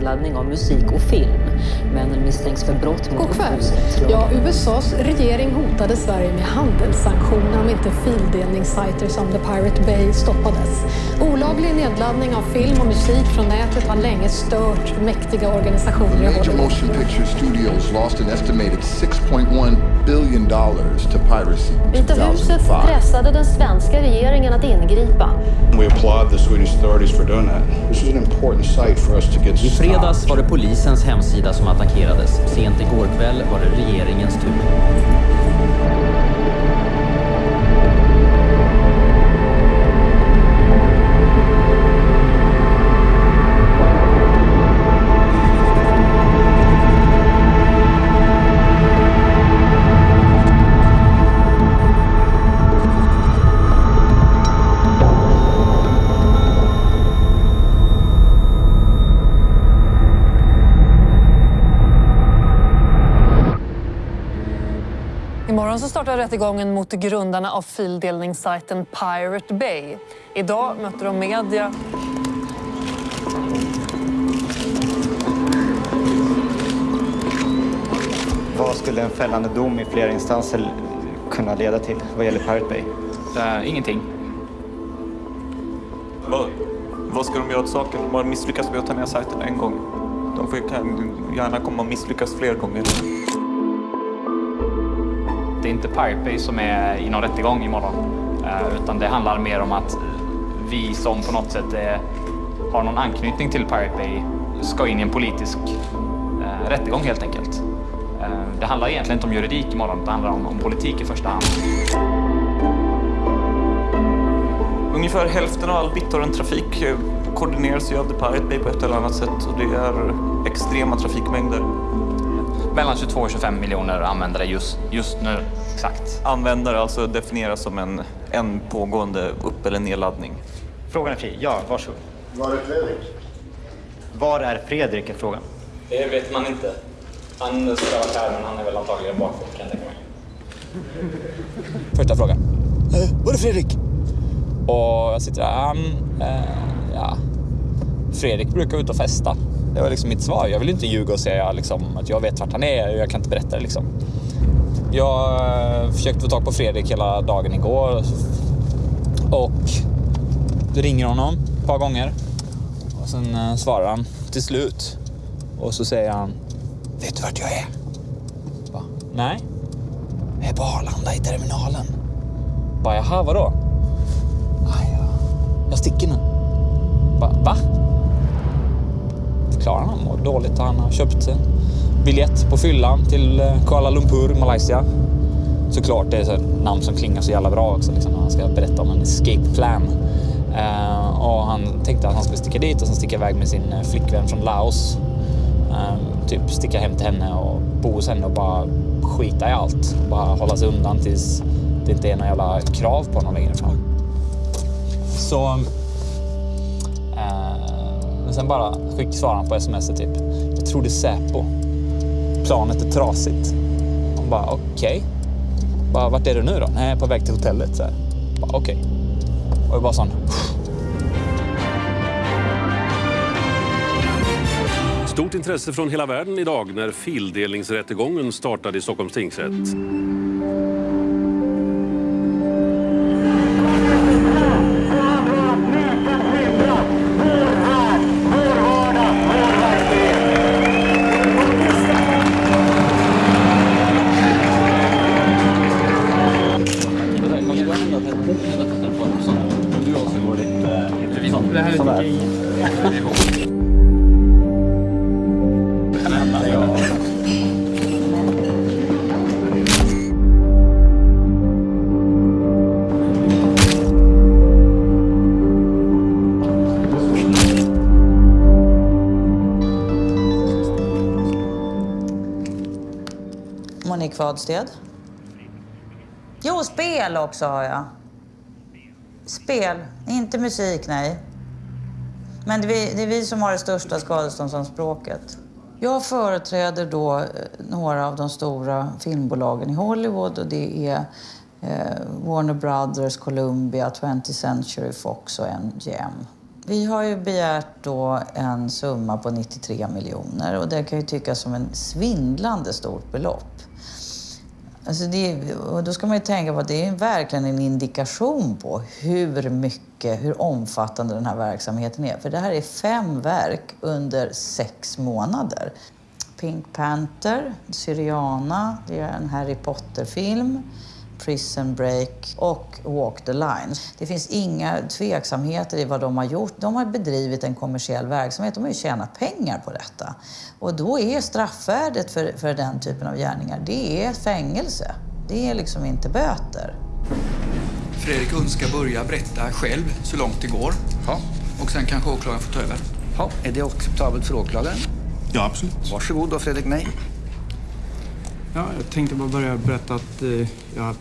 nedladdning av musik och film. Männen misstänks för brott mot upphovsrättslagen. Ja, USAs regering hotade Sverige med handelssanktioner om inte fildelningssajter som The Pirate Bay stoppades. Olaglig nedladdning av film och musik från nätet har länge stört mäktiga organisationer i Major motion picture studios lost an estimated $6.1 billion to piracy in Vita huset 2005. pressade den svenska regeringen att ingripa. We applaud the Swedish authorities for doing that. This was an important site for us to get I fredags stopped. var det polisens hemsida som attackerades. Sent igår kväll var det regeringens tur. Rättegången mot grundarna av fildelningssajten Pirate Bay. Idag möter de media Vad skulle en fällande dom i flera instanser kunna leda till vad gäller Pirate Bay? Uh, ingenting. Vad, vad ska de göra åt saken? De har misslyckats med att ta ner sajten en gång. De får gärna komma och misslyckas fler gånger. Det är inte Pirate Bay som är i någon rättegång imorgon. Eh, utan det handlar mer om att vi som på något sätt är, har någon anknytning till Pirate Bay ska in i en politisk eh, rättegång helt enkelt. Eh, det handlar egentligen inte om juridik imorgon, det handlar om, om politik i första hand. Ungefär hälften av all BitTorrent-trafik eh, koordineras ju av The Pirate Bay på ett eller annat sätt och det är extrema trafikmängder. Mellan 22 och 25 miljoner användare just, just nu. Exakt. Användare alltså definieras som en, en pågående upp eller nedladdning. Frågan är fri. Ja, varsågod. Var är Fredrik? Var är Fredrik är frågan. Det vet man inte. Han ska varit här men han är väl antagligen bakfull kan jag tänka mig. Första frågan. Eh, var är Fredrik? Och jag sitter där. Han, eh, ja. Fredrik brukar ut och festa. Det var liksom mitt svar. Jag vill inte ljuga och säga liksom, att jag vet vart han är. Jag kan inte berätta det liksom. Jag eh, försökte få tag på Fredrik hela dagen igår. Och ringer honom ett par gånger. Och sen eh, svarar han till slut. Och så säger han. Vet du vart jag är? Va? Nej. Jag är på Arlanda i terminalen. Bara, jaha, vadå? Aj, ja. Jag sticker nu. Bara, va? Klarar han mår dåligt och han har köpt en biljett på fyllan till eh, Kuala Lumpur, Malaysia. Såklart, det är ett namn som klingar så jävla bra också. Liksom, när han ska berätta om en escape plan. Uh, och han tänkte att han skulle sticka dit och sen sticka iväg med sin flickvän från Laos. Uh, typ sticka hem till henne och bo hos henne och bara skita i allt. Bara hålla sig undan tills det inte är några jävla krav på honom längre fram. Så... Men sen bara skick han på sms typ. Jag tror det är Säpo. Planet är trasigt. Han bara okej. Bara vart är du nu då? Nej, på väg till hotellet. Så här. Bara okej. Och jag bara sån. Stort intresse från hela världen idag när fildelningsrättegången startade i Stockholms tingsrätt. Monique Jo, spel också har jag. Spel, inte musik, nej. Men det är, vi, det är vi som har det största skadeståndsanspråket. Jag företräder då eh, några av de stora filmbolagen i Hollywood och det är eh, Warner Brothers, Columbia, 20th Century Fox och MGM. Vi har ju begärt då en summa på 93 miljoner och det kan ju tyckas som en svindlande stort belopp. Alltså det, och då ska man ju tänka på att det är verkligen en indikation på hur mycket, hur omfattande den här verksamheten är. För det här är fem verk under sex månader. Pink Panther, Syriana, det är en Harry Potter-film. Prison Break och Walk the Line. Det finns inga tveksamheter i vad de har gjort. De har bedrivit en kommersiell verksamhet. De har ju tjänat pengar på detta. Och då är straffvärdet för, för den typen av gärningar, det är fängelse. Det är liksom inte böter. Fredrik ska börja berätta själv så långt det går. Ja. Och sen kanske åklagaren får ta över. Ja, är det acceptabelt för åklagaren? Ja, absolut. Varsågod då, Fredrik Nej. Ja, jag tänkte bara börja berätta att eh, jag har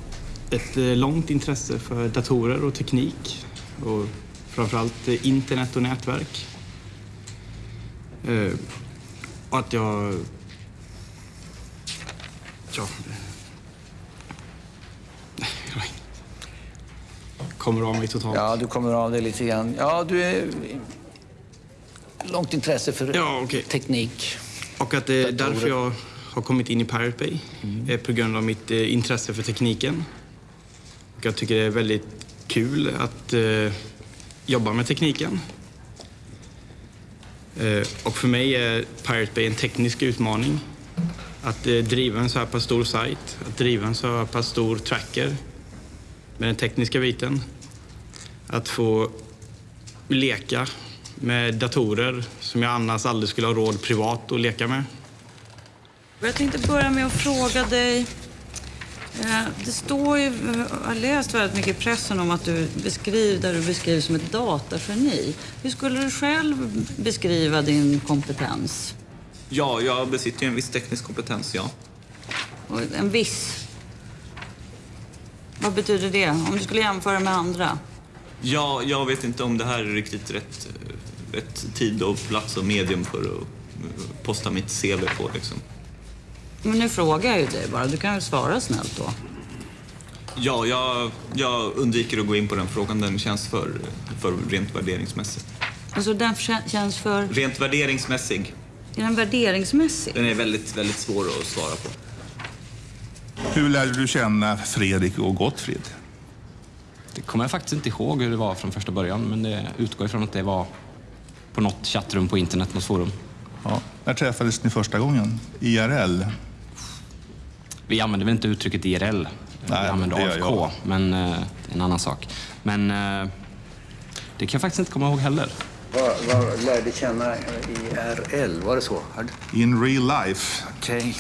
ett eh, långt intresse för datorer och teknik och framförallt eh, internet och nätverk. Eh, och att jag... Ja... kommer av mig totalt. Ja, du kommer av dig lite grann. Ja, du är... Långt intresse för ja, okay. teknik. Och att det är därför jag har kommit in i Pirate Bay. Mm. På grund av mitt intresse för tekniken. Jag tycker det är väldigt kul att eh, jobba med tekniken. Eh, och för mig är Pirate Bay en teknisk utmaning. Att eh, driva en så här pass stor sajt, att driva en så här pass stor tracker med den tekniska biten. Att få leka med datorer som jag annars aldrig skulle ha råd privat att leka med. Jag tänkte börja med att fråga dig det står ju, jag har läst väldigt mycket i pressen om att du beskriver, där du beskrivs som ett datageni. Hur skulle du själv beskriva din kompetens? Ja, jag besitter ju en viss teknisk kompetens, ja. Och en viss? Vad betyder det? Om du skulle jämföra med andra? Ja, jag vet inte om det här är riktigt rätt, rätt tid och plats och medium för att posta mitt CV på. Liksom. Men nu frågar jag ju dig bara. Du kan väl svara snällt då? Ja, jag, jag undviker att gå in på den frågan. Den känns för, för rent värderingsmässig. Alltså den känns för? Rent värderingsmässig. Är den värderingsmässig? Den är väldigt, väldigt svår att svara på. Hur lärde du känna Fredrik och Gottfrid? Det kommer jag faktiskt inte ihåg hur det var från första början, men det utgår ifrån att det var på något chattrum på internet, något forum. Ja. När träffades ni första gången? IRL? Vi använder väl inte uttrycket IRL. Nej, vi använder AFK, men eh, en annan sak. Men eh, det kan jag faktiskt inte komma ihåg heller. Vad, vad lärde känna IRL? Var det så? In real life. Okej. Okay.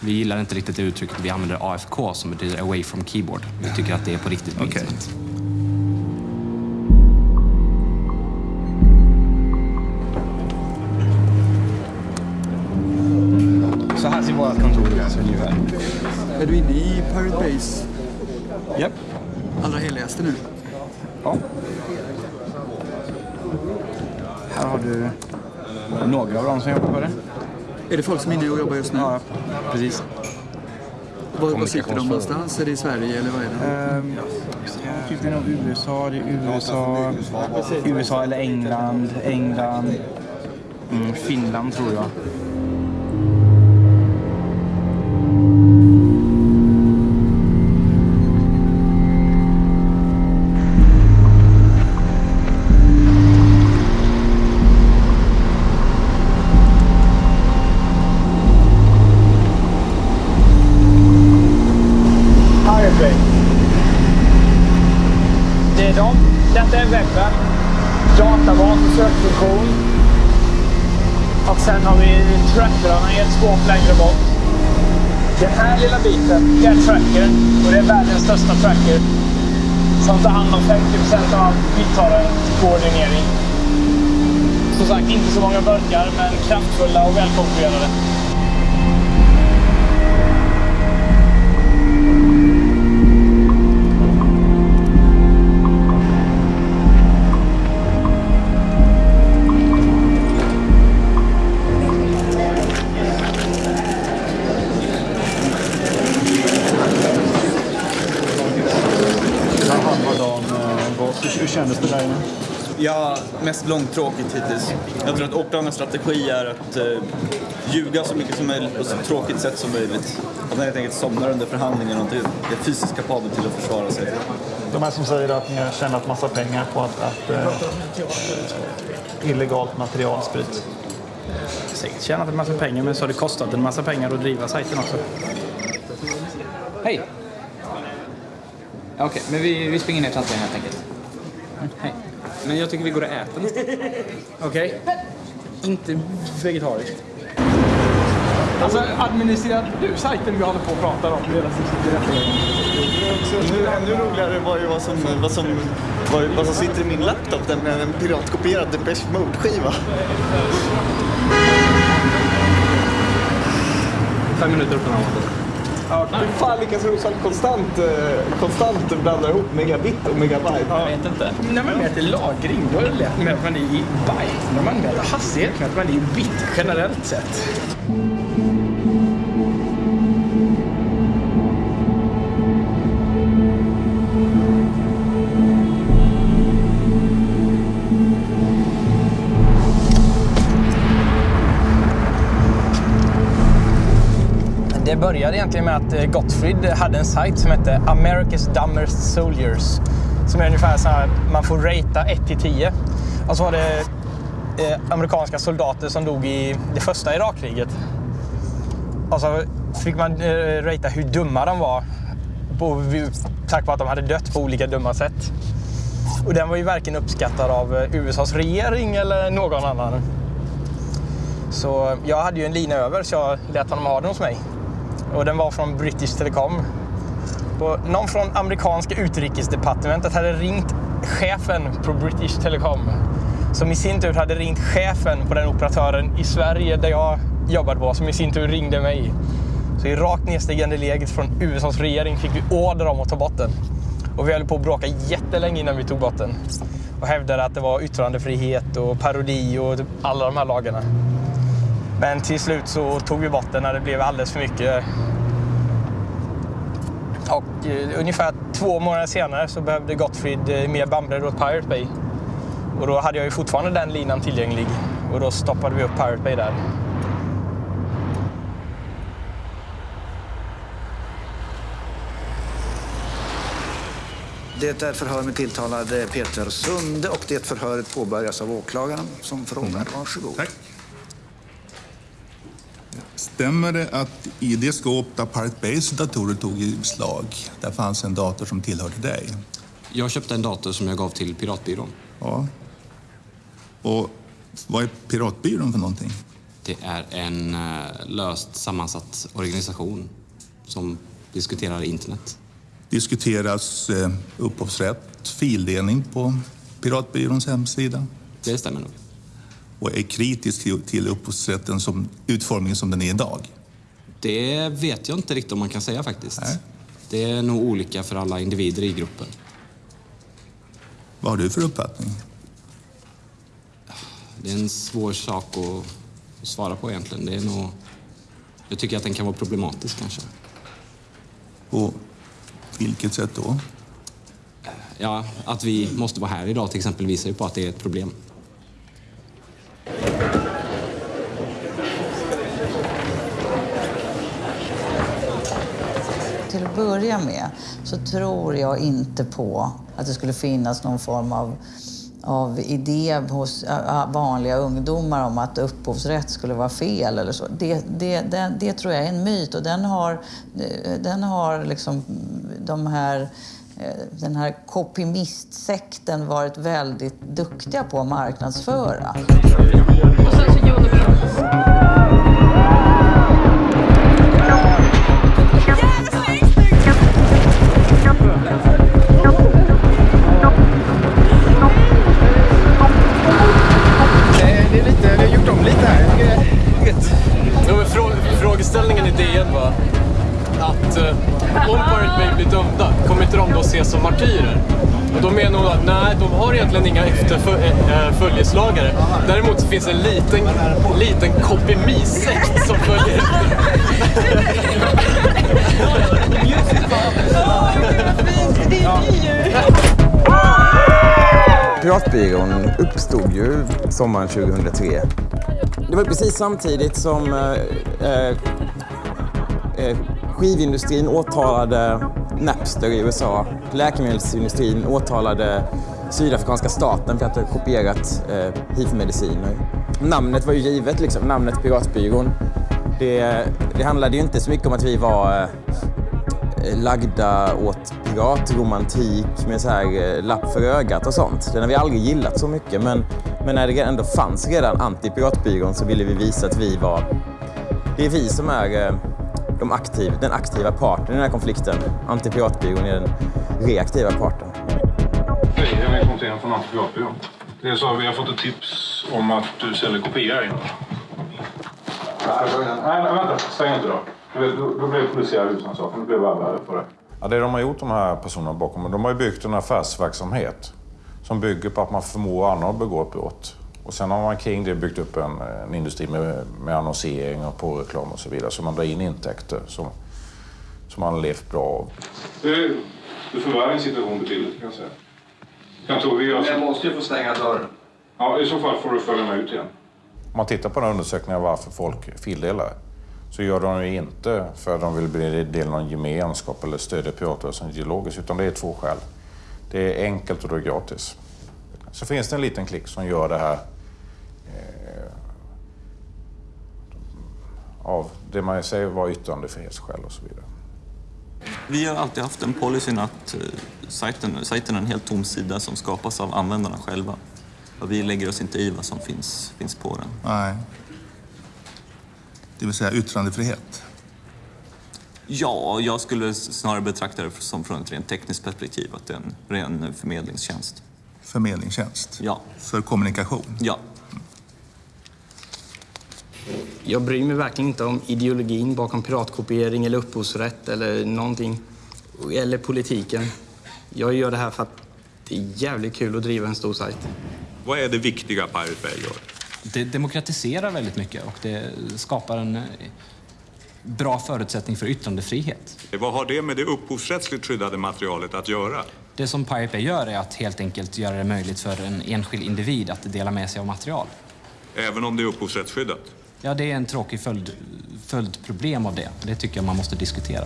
Vi gillar inte riktigt det uttrycket. Vi använder AFK som betyder away from keyboard. Vi tycker att det är på riktigt på okay. internet. Så här ser vårt kontor ut ungefär. Är du inne i Pirate Base? Japp. Allra heligaste nu? Ja. Här har du några av dem som jobbar på det. Är det folk som är inne och jobbar just nu? Ja, precis. Var, var sitter de någonstans? Är det i Sverige eller vad är det? Um, det är nog USA, det är USA, USA eller England, England, mm, Finland tror jag. Största tracker som tar hand om 50% av all koordinering. Som sagt, inte så många burkar, men kraftfulla och välkonfigurerade. Kändes det där inne? Ja, mest långtråkigt hittills. Jag tror att åklagarens strategi är att eh, ljuga så mycket som möjligt på så tråkigt sätt som möjligt. Att han helt enkelt somnar under förhandlingen och inte är fysiskt kapabel till att försvara sig. De här som säger att ni har tjänat massa pengar på att, att eh, illegalt material sprids. Säkert tjänat en massa pengar, men så har det kostat en massa pengar att driva sajten också. Hej! Okej, okay, men vi, vi springer ner till entrén helt enkelt. Hej. Men jag tycker vi går och äter. Okej. Okay. Inte vegetariskt. Alltså, administrerar du sajten vi håller på och pratar om? Det nu, ännu roligare var ju vad som, vad som, vad, vad som sitter i min laptop, den med en piratkopierad Depeche Mode-skiva. Fem minuter den här Ja, hur fan lyckas Rosvall konstant, eh, konstant blanda ihop megabit och megabyte? Jag vet inte. När man mäter lagring, då är det lätt med att man är i byte. När man mäter hastighet, att man är i bit generellt sett. Det började egentligen med att eh, Gottfried hade en sajt som hette America's Dumbest Soldiers. Som är ungefär så här, man får ratea 1 till 10. Och så var det eh, amerikanska soldater som dog i det första Irakkriget. Och så fick man eh, ratea hur dumma de var. På, tack vare att de hade dött på olika dumma sätt. Och den var ju varken uppskattad av eh, USAs regering eller någon annan. Så jag hade ju en lina över så jag lät honom ha den hos mig och den var från British Telecom. Och någon från amerikanska utrikesdepartementet hade ringt chefen på British Telecom som i sin tur hade ringt chefen på den operatören i Sverige där jag jobbade på som i sin tur ringde mig. Så i rakt nedstigande läget från USAs regering fick vi order om att ta bort den. Och vi höll på att bråka jättelänge innan vi tog bort den. Och hävdade att det var yttrandefrihet och parodi och typ alla de här lagarna. Men till slut så tog vi bort den när det blev alldeles för mycket. Och eh, ungefär två månader senare så behövde Gottfried eh, mer bandbredd åt Pirate Bay. Och då hade jag ju fortfarande den linan tillgänglig. Och då stoppade vi upp Pirate Bay där. Det är förhör med tilltalade Peter Sunde och det förhöret påbörjas av åklagaren som frågar. Varsågod. Tack. Stämmer det att i det skåp där Pirate Bays datorer tog i beslag, där fanns en dator som tillhörde dig? Jag köpte en dator som jag gav till Piratbyrån. Ja. Och vad är Piratbyrån för någonting? Det är en uh, löst sammansatt organisation som diskuterar internet. Diskuteras uh, upphovsrätt, fildelning på Piratbyråns hemsida? Det stämmer nog och är kritisk till, upphovsrätten som utformningen som den är idag? Det vet jag inte riktigt om man kan säga faktiskt. Nej. Det är nog olika för alla individer i gruppen. Vad har du för uppfattning? Det är en svår sak att svara på egentligen. Det är nog... Jag tycker att den kan vara problematisk kanske. På vilket sätt då? Ja, att vi måste vara här idag till exempel visar ju på att det är ett problem. Börja med så tror jag inte på att det skulle finnas någon form av av idé hos vanliga ungdomar om att upphovsrätt skulle vara fel eller så. Det, det, det, det tror jag är en myt och den har, den har liksom de här eh, den här kopimistsekten varit väldigt duktiga på att marknadsföra. Det har egentligen inga efterföljeslagare. Eh, eh, äh, Däremot så finns en liten, liten kopimisekt som följer Piratbyrån uppstod ju sommaren 2003. Det var precis samtidigt som eh, eh, eh, skivindustrin åtalade Napster i USA. Läkemedelsindustrin åtalade sydafrikanska staten för att ha kopierat eh, hiv-mediciner. Namnet var ju givet, liksom. namnet Piratbyrån. Det, det handlade ju inte så mycket om att vi var eh, lagda åt piratromantik med så här eh, lapp för ögat och sånt. Den har vi aldrig gillat så mycket men, men när det ändå fanns redan anti-piratbyrån så ville vi visa att vi var... Det är vi som är eh, de aktiv, den aktiva parten i den här konflikten. Anti-piratbyrån är den reaktiva parten. Fonten från Antipiratbyrån. Det är så att vi har fått ett tips om att du säljer kopior här inne. Nej, nej, vänta. Stäng inte då. Då, då blir det polisiär husrannsakan. Då blir vi alla på det. Ja, det de har gjort, de här personerna bakom, de har ju byggt en affärsverksamhet som bygger på att man förmår andra att begå ett brott. Och sen har man kring det byggt upp en, en industri med, med annonsering och påreklam och så vidare. Så man drar in intäkter som, som man har levt bra av. Du, du förvärrar din situation betydligt kan jag säga. Kan Tove göra så? Jag måste ju få stänga dörren. Ja, i så fall får du följa med ut igen. Om man tittar på den undersökningen varför folk fildelar så gör de det inte för att de vill bli del av någon gemenskap eller stödja piratrörelsen ideologiskt, utan det är två skäl. Det är enkelt och det är gratis. Så finns det en liten klick som gör det här eh, av det man säger var yttrandefrihetsskäl och så vidare. Vi har alltid haft den policyn att eh, sajten, sajten är en helt tom sida som skapas av användarna själva. Och vi lägger oss inte i vad som finns, finns på den. Nej. Det vill säga yttrandefrihet. Ja, jag skulle snarare betrakta det som från ett rent tekniskt perspektiv, att det är en ren förmedlingstjänst. Förmedlingstjänst? Ja. För kommunikation? Ja. Jag bryr mig verkligen inte om ideologin bakom piratkopiering eller upphovsrätt eller någonting. Eller politiken. Jag gör det här för att det är jävligt kul att driva en stor sajt. Vad är det viktiga Pirate Bay gör? Det demokratiserar väldigt mycket och det skapar en eh, bra förutsättning för yttrandefrihet. Vad har det med det upphovsrättsligt skyddade materialet att göra? Det som Pirate Bay gör är att helt enkelt göra det möjligt för en enskild individ att dela med sig av material. Även om det är upphovsrättsskyddat? Ja, det är en tråkig följd, följdproblem av det. Det tycker jag man måste diskutera.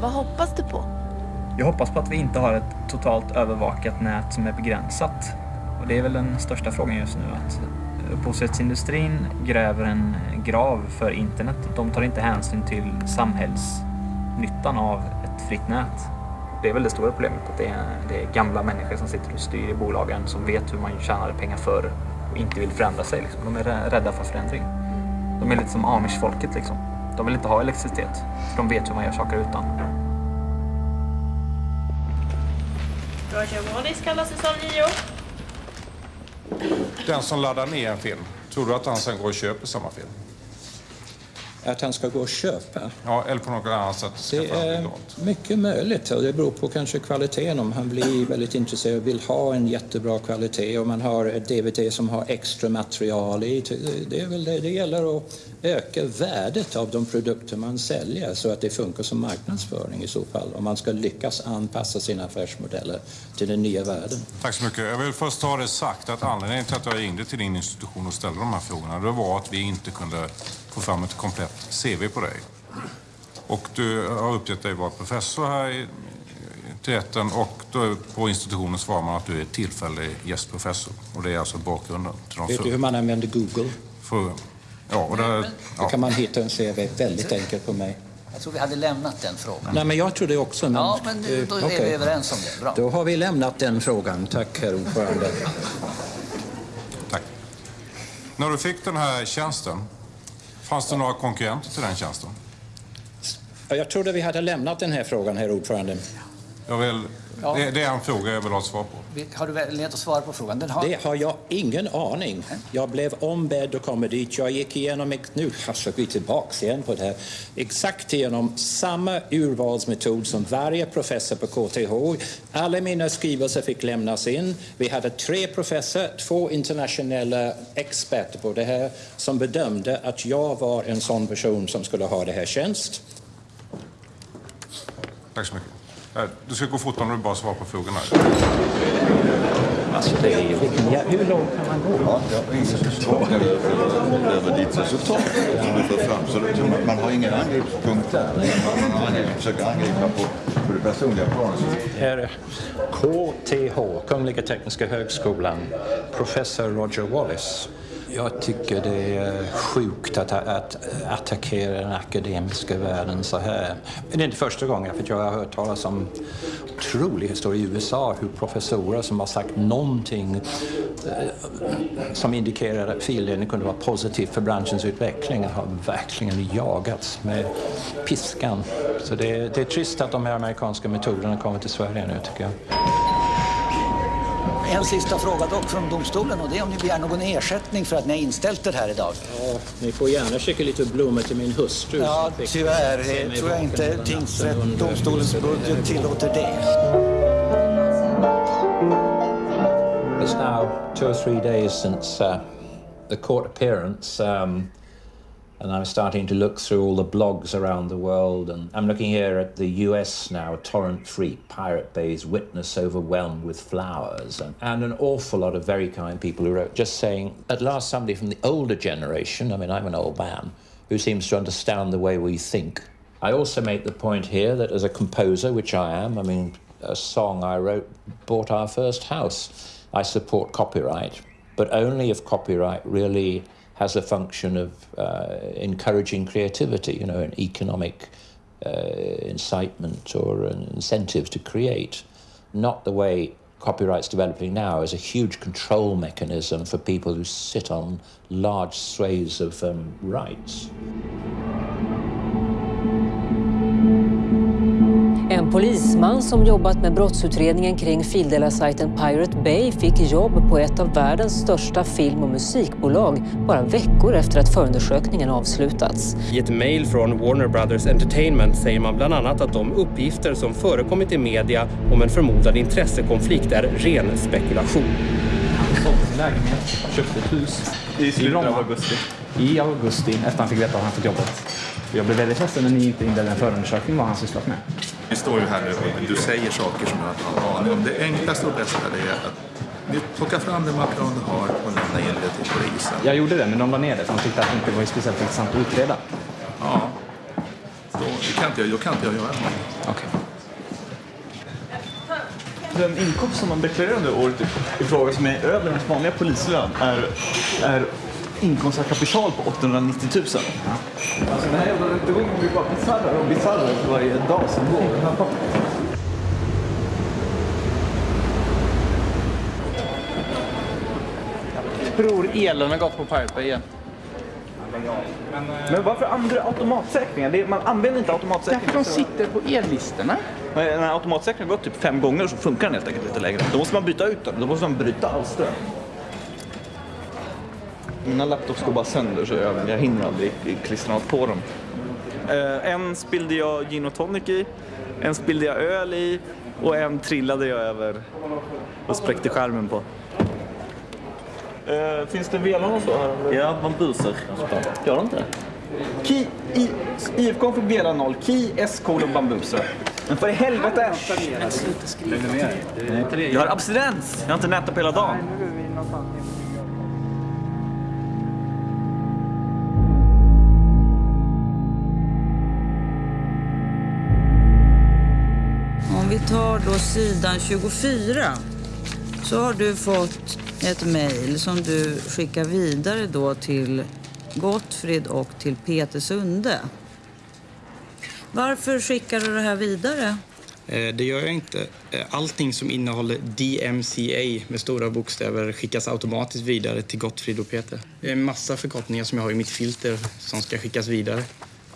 Vad hoppas du på? Jag hoppas på att vi inte har ett totalt övervakat nät som är begränsat. Och det är väl den största frågan just nu. Att upphovsrättsindustrin gräver en grav för internet. De tar inte hänsyn till samhällsnyttan av ett fritt nät. Det är väl det stora problemet. Att det är, det är gamla människor som sitter och styr i bolagen som vet hur man tjänade pengar förr och inte vill förändra sig. Liksom. De är rädda för förändring. De är lite som amish-folket. Liksom. De vill inte ha elektricitet. För de vet hur man gör saker utan. Roger Waters kallar säsong 9. Den som laddar ner en film, tror du att han sen går och köper samma film? Att han ska gå och köpa? Ja, eller på något annat sätt Det är mycket möjligt. och Det beror på kanske kvaliteten. Om han blir väldigt intresserad och vill ha en jättebra kvalitet och man har ett DVD som har extra material i. Det, är väl det. det gäller att öka värdet av de produkter man säljer så att det funkar som marknadsföring i så fall. Om man ska lyckas anpassa sina affärsmodeller till den nya världen. Tack så mycket. Jag vill först ha det sagt att anledningen till att jag ringde till din institution och ställde de här frågorna, det var att vi inte kunde få fram ett komplett CV på dig. Och du har uppgett dig vara professor här i, rätten och då på institutionen svarar man att du är tillfällig gästprofessor. Och det är alltså bakgrunden till de Vet du hur man använder Google? För, ja, och där, Då ja. kan man hitta en CV väldigt enkelt på mig. Jag tror vi hade lämnat den frågan. Nej, men jag tror det också. Men, Ja, men då är vi okej. överens om det. Bra. Då har vi lämnat den frågan. Tack, herr ordförande. När du fick den här tjänsten, fanns det några konkurrenter till den tjänsten? Ja, Jag trodde vi hade lämnat den här frågan, herr ordförande. Jag vill, Ja. det, det är en fråga jag vill ha svar på. Har du möjlighet att svara på frågan? Den har... Det har jag ingen aning. Jag blev ombedd att komma dit. Jag gick igenom, nu alltså vi tillbaks igen på det här, exakt igenom samma urvalsmetod som varje professor på KTH. Alla mina skrivelser fick lämnas in. Vi hade tre professorer, två internationella experter på det här som bedömde att jag var en sån person som skulle ha det här tjänst. Tack så mycket. Du ska gå fort om du bara svarar på frågorna. Alltså det är vilken jä... Hur långt kan man gå? Ja, jag har svar över ditt resultat som du för fram. Så det, man, har ingen angreppspunkt där. Man, man angriper, försöker angripa på, på det personliga planet. Här KTH, Kungliga Tekniska Högskolan, professor Roger Wallace. Jag tycker det är sjukt att, att attackera den akademiska världen så här. Men det är inte första gången, för jag har hört talas om otroliga historier i USA hur professorer som har sagt någonting eh, som indikerar att fildelning kunde vara positivt för branschens utveckling har verkligen jagats med piskan. Så det är, det är trist att de här amerikanska metoderna kommer till Sverige nu tycker jag. En sista fråga dock från domstolen och det är om ni begär någon ersättning för att ni har inställt det här idag. Ja, ni får gärna skicka lite blommor till min hustru. Ja, tyvärr det tror jag inte tingsrätt, domstolens budget tillåter det. It's now two or three days since uh, the court appearance, um, and I'm starting to look through all the blogs around the world. And I'm looking here at the US now, Torrent Free, Pirate Bay's Witness Overwhelmed with Flowers, and, and an awful lot of very kind people who wrote just saying, at last, somebody from the older generation, I mean, I'm an old man, who seems to understand the way we think. I also make the point here that as a composer, which I am, I mean, a song I wrote bought our first house. I support copyright, but only if copyright really has a function of uh, encouraging creativity, you know, an economic uh, incitement or an incentive to create, not the way copyright's developing now as a huge control mechanism for people who sit on large swathes of um, rights. En polisman som jobbat med brottsutredningen kring fildelar-sajten Pirate Bay fick jobb på ett av världens största film och musikbolag bara veckor efter att förundersökningen avslutats. I ett mejl från Warner Brothers Entertainment säger man bland annat att de uppgifter som förekommit i media om en förmodad intressekonflikt är ren spekulation. Han sålde lägenhet, köpte ett hus I slutet av augusti. I augusti, efter han fick veta att han fått jobbet. Jag blev väldigt ledsen när ni inte inledde en förundersökning vad han sysslat med. Vi står ju här nu och du säger saker som jag inte har aning om. Det enklaste och bästa är att ni plockar fram det material du har och lämnar in det till polisen. Jag gjorde det, men de la ner det för de tyckte att det inte var speciellt intressant att utreda. Ja, då kan inte jag, då kan inte jag göra något. Okej. Den inkomst som man deklarerar under året i fråga som är över en vanliga polislön är, är inkomst av kapital på 890 000. Alltså den här jävla rättegången blir bara bisarrare och bisarrare för varje dag som går. Tror elen har gått på Pirate igen. Men varför använder du automatsäkringar? Det är, man använder inte automatsäkringar. Därför de sitter på ellistorna. När automatsäkringen har gått typ fem gånger så funkar den helt enkelt inte längre. Då måste man byta ut den. Då måste man bryta all ström. Mina laptops går bara sönder så jag, jag hinner aldrig klistra något på dem. Eh, en spillde jag gin och tonic i, en spillde jag öl i och en trillade jag över och spräckte skärmen på. Eh, finns det velan och så här? Ja, bambuser. Gör det inte? Ki, I, IFK fick vela noll. Ki, S, kolon, bambuser. Men för i helvete! Jag har abstinens! Jag har inte nätat på hela dagen. Tar då sidan 24 så har du fått ett mejl som du skickar vidare då till Gottfrid och till Peter Sunde. Varför skickar du det här vidare? Eh, Det gör jag inte. Eh, Allting som innehåller DMCA med stora bokstäver skickas automatiskt vidare till Gottfrid och Peter. Det är en massa förkortningar som jag har i mitt filter som ska skickas vidare.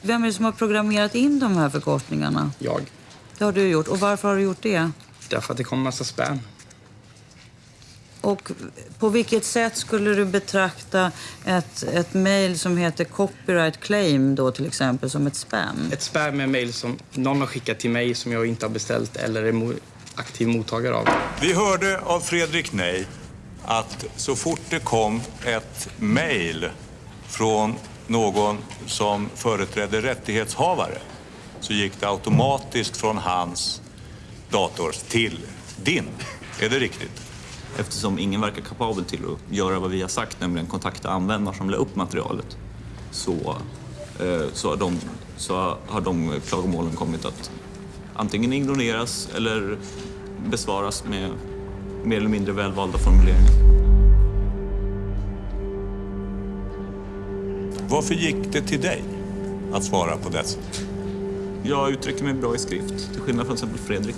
Vem är det som har programmerat in de här förkortningarna? Jag. Det har du gjort. Och varför har du gjort det? Därför att det kommer massa spam. Och på vilket sätt skulle du betrakta ett, ett mejl som heter copyright claim då till exempel som ett spam? Ett spam är mejl som någon har skickat till mig som jag inte har beställt eller är mo- aktiv mottagare av. Vi hörde av Fredrik Nej att så fort det kom ett mejl från någon som företrädde rättighetshavare så gick det automatiskt från hans dator till din. Är det riktigt? Eftersom ingen verkar kapabel till att göra vad vi har sagt, nämligen kontakta användare som la upp materialet, så, eh, så, har de, så har de klagomålen kommit att antingen ignoreras eller besvaras med mer eller mindre välvalda formuleringar. Varför gick det till dig att svara på dessa? Jag uttrycker mig bra i skrift, till skillnad från till exempel Fredrik.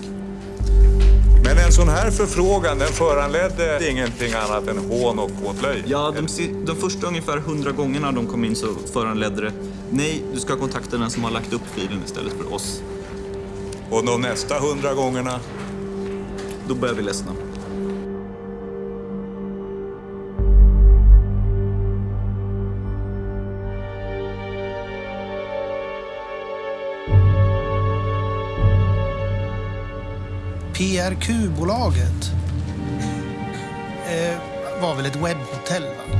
Men en sån här förfrågan den föranledde ingenting annat än hån och åtlöje? Ja, de, de första ungefär hundra gångerna de kom in så föranledde det nej, du ska kontakta den som har lagt upp filen istället för oss. Och de nästa hundra gångerna? Då börjar vi ledsna. PRQ-bolaget eh, var väl ett webbhotell? Va?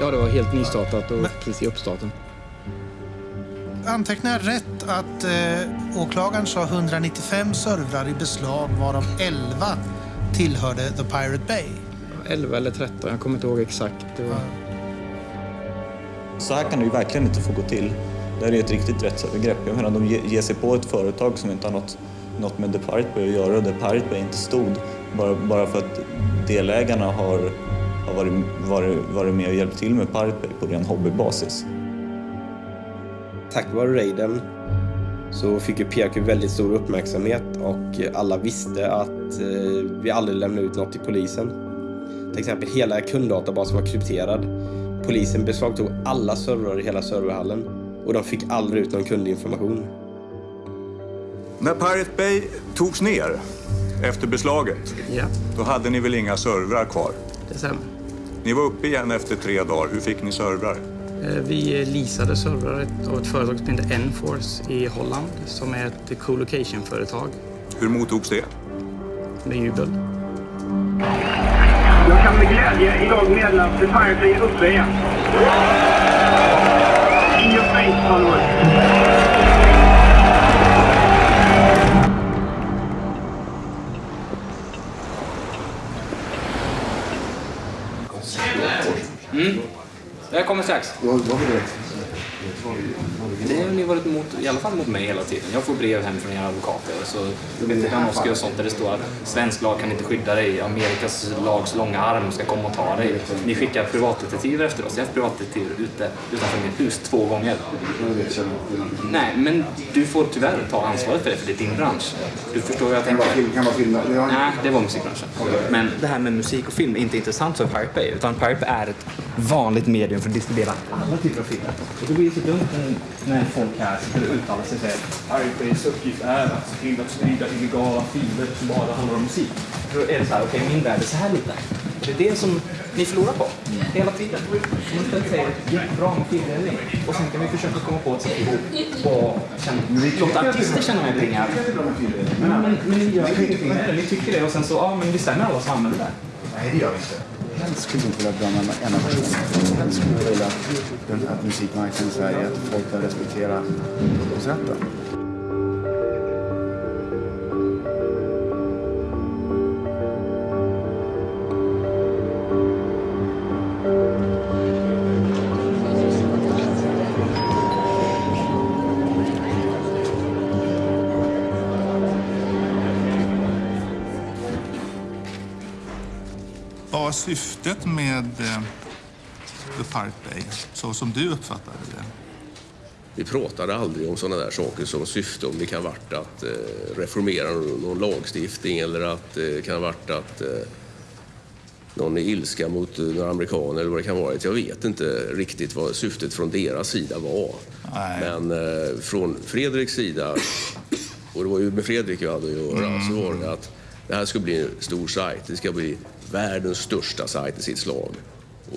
Ja, det var helt nystartat och precis i uppstarten. Antecknar jag rätt att eh, åklagaren sa 195 servrar i beslag varav 11 tillhörde The Pirate Bay? 11 eller 13, jag kommer inte ihåg exakt. Det var... Så här kan det ju verkligen inte få gå till. Det här är ett riktigt rättsövergrepp. Jag menar, de ge- ger sig på ett företag som inte har något, något med The Pirate Bay att göra och The Pirate Bay inte stod bara, bara för att delägarna har, har varit, varit, varit med och hjälpt till med Pirate Bay på ren hobbybasis. Tack vare raiden så fick ju PRQ väldigt stor uppmärksamhet och alla visste att eh, vi aldrig lämnade ut något till polisen. Till exempel hela kunddatabasen var krypterad. Polisen beslagtog alla servrar i hela serverhallen och de fick aldrig ut någon kundinformation. När Pirate Bay togs ner efter beslaget, Ja. då hade ni väl inga servrar kvar? Det stämmer. Ni var uppe igen efter tre dagar. Hur fick ni servrar? Eh, Vi leasade servrar av ett företag som heter Enforce i Holland som är ett co-location-företag Hur mottogs det? med jubel. Jag kan med glädje idag meddela att Pirate är uppe igen. In your face, followers. Jag kommer strax. Det har ni varit emot, i alla fall mot mig hela tiden. Jag får brev hem från era advokater. Så Danowski och sånt där det står att svensk lag kan inte skydda dig. Amerikas lags långa arm ska komma och ta dig. Ni skickar privatdetektiver efter oss. Jag har haft privatdetektiver ute utanför mitt hus två gånger. Nej, men du får tyvärr ta ansvaret för det, för det är din bransch. Du förstår hur jag tänker. Kan vara film. Nej, det var musikbranschen. Men det här med musik och film är inte intressant för Pirate Bay, utan Pirate är ett vanligt medium för att distribuera alla typer av filmer. Och då blir det så dumt när folk här skulle uttala sig och säga Pirate Bays uppgift är att se till att sprida illegala filer som bara handlar om musik. Då är det så här, okej, min värld är så här liten. Det är det som ni förlorar på, hela tiden. Man istället säger jättebra med fildelning och sen kan vi försöka komma på ett sätt ihop och låta artister tjäna mer pengar. Men, men, men ni gör ju inte det. Ni tycker det och sen så, ja men vi stämmer alla som använder det. Nej, det gör vi inte. Helst skulle inte vilja döma en enda person. Helst skulle jag vilja att musikmarknaden i Sverige, att folk respekterar upphovsrätten. Var syftet med eh, The Pirate Bay, så som du uppfattade det? Vi pratade aldrig om sådana där saker som syfte, om det kan ha varit att eh, reformera någon, lagstiftning eller att det eh, kan ha varit att någon är ilska mot några amerikaner eller vad det kan vara. Jag vet inte riktigt vad syftet från deras sida var. Men eh, från Fredriks sida, och det var ju med Fredrik jag hade att göra, Mm. så var det att det här ska bli en stor sajt. Det ska bli världens största sajt i sitt slag.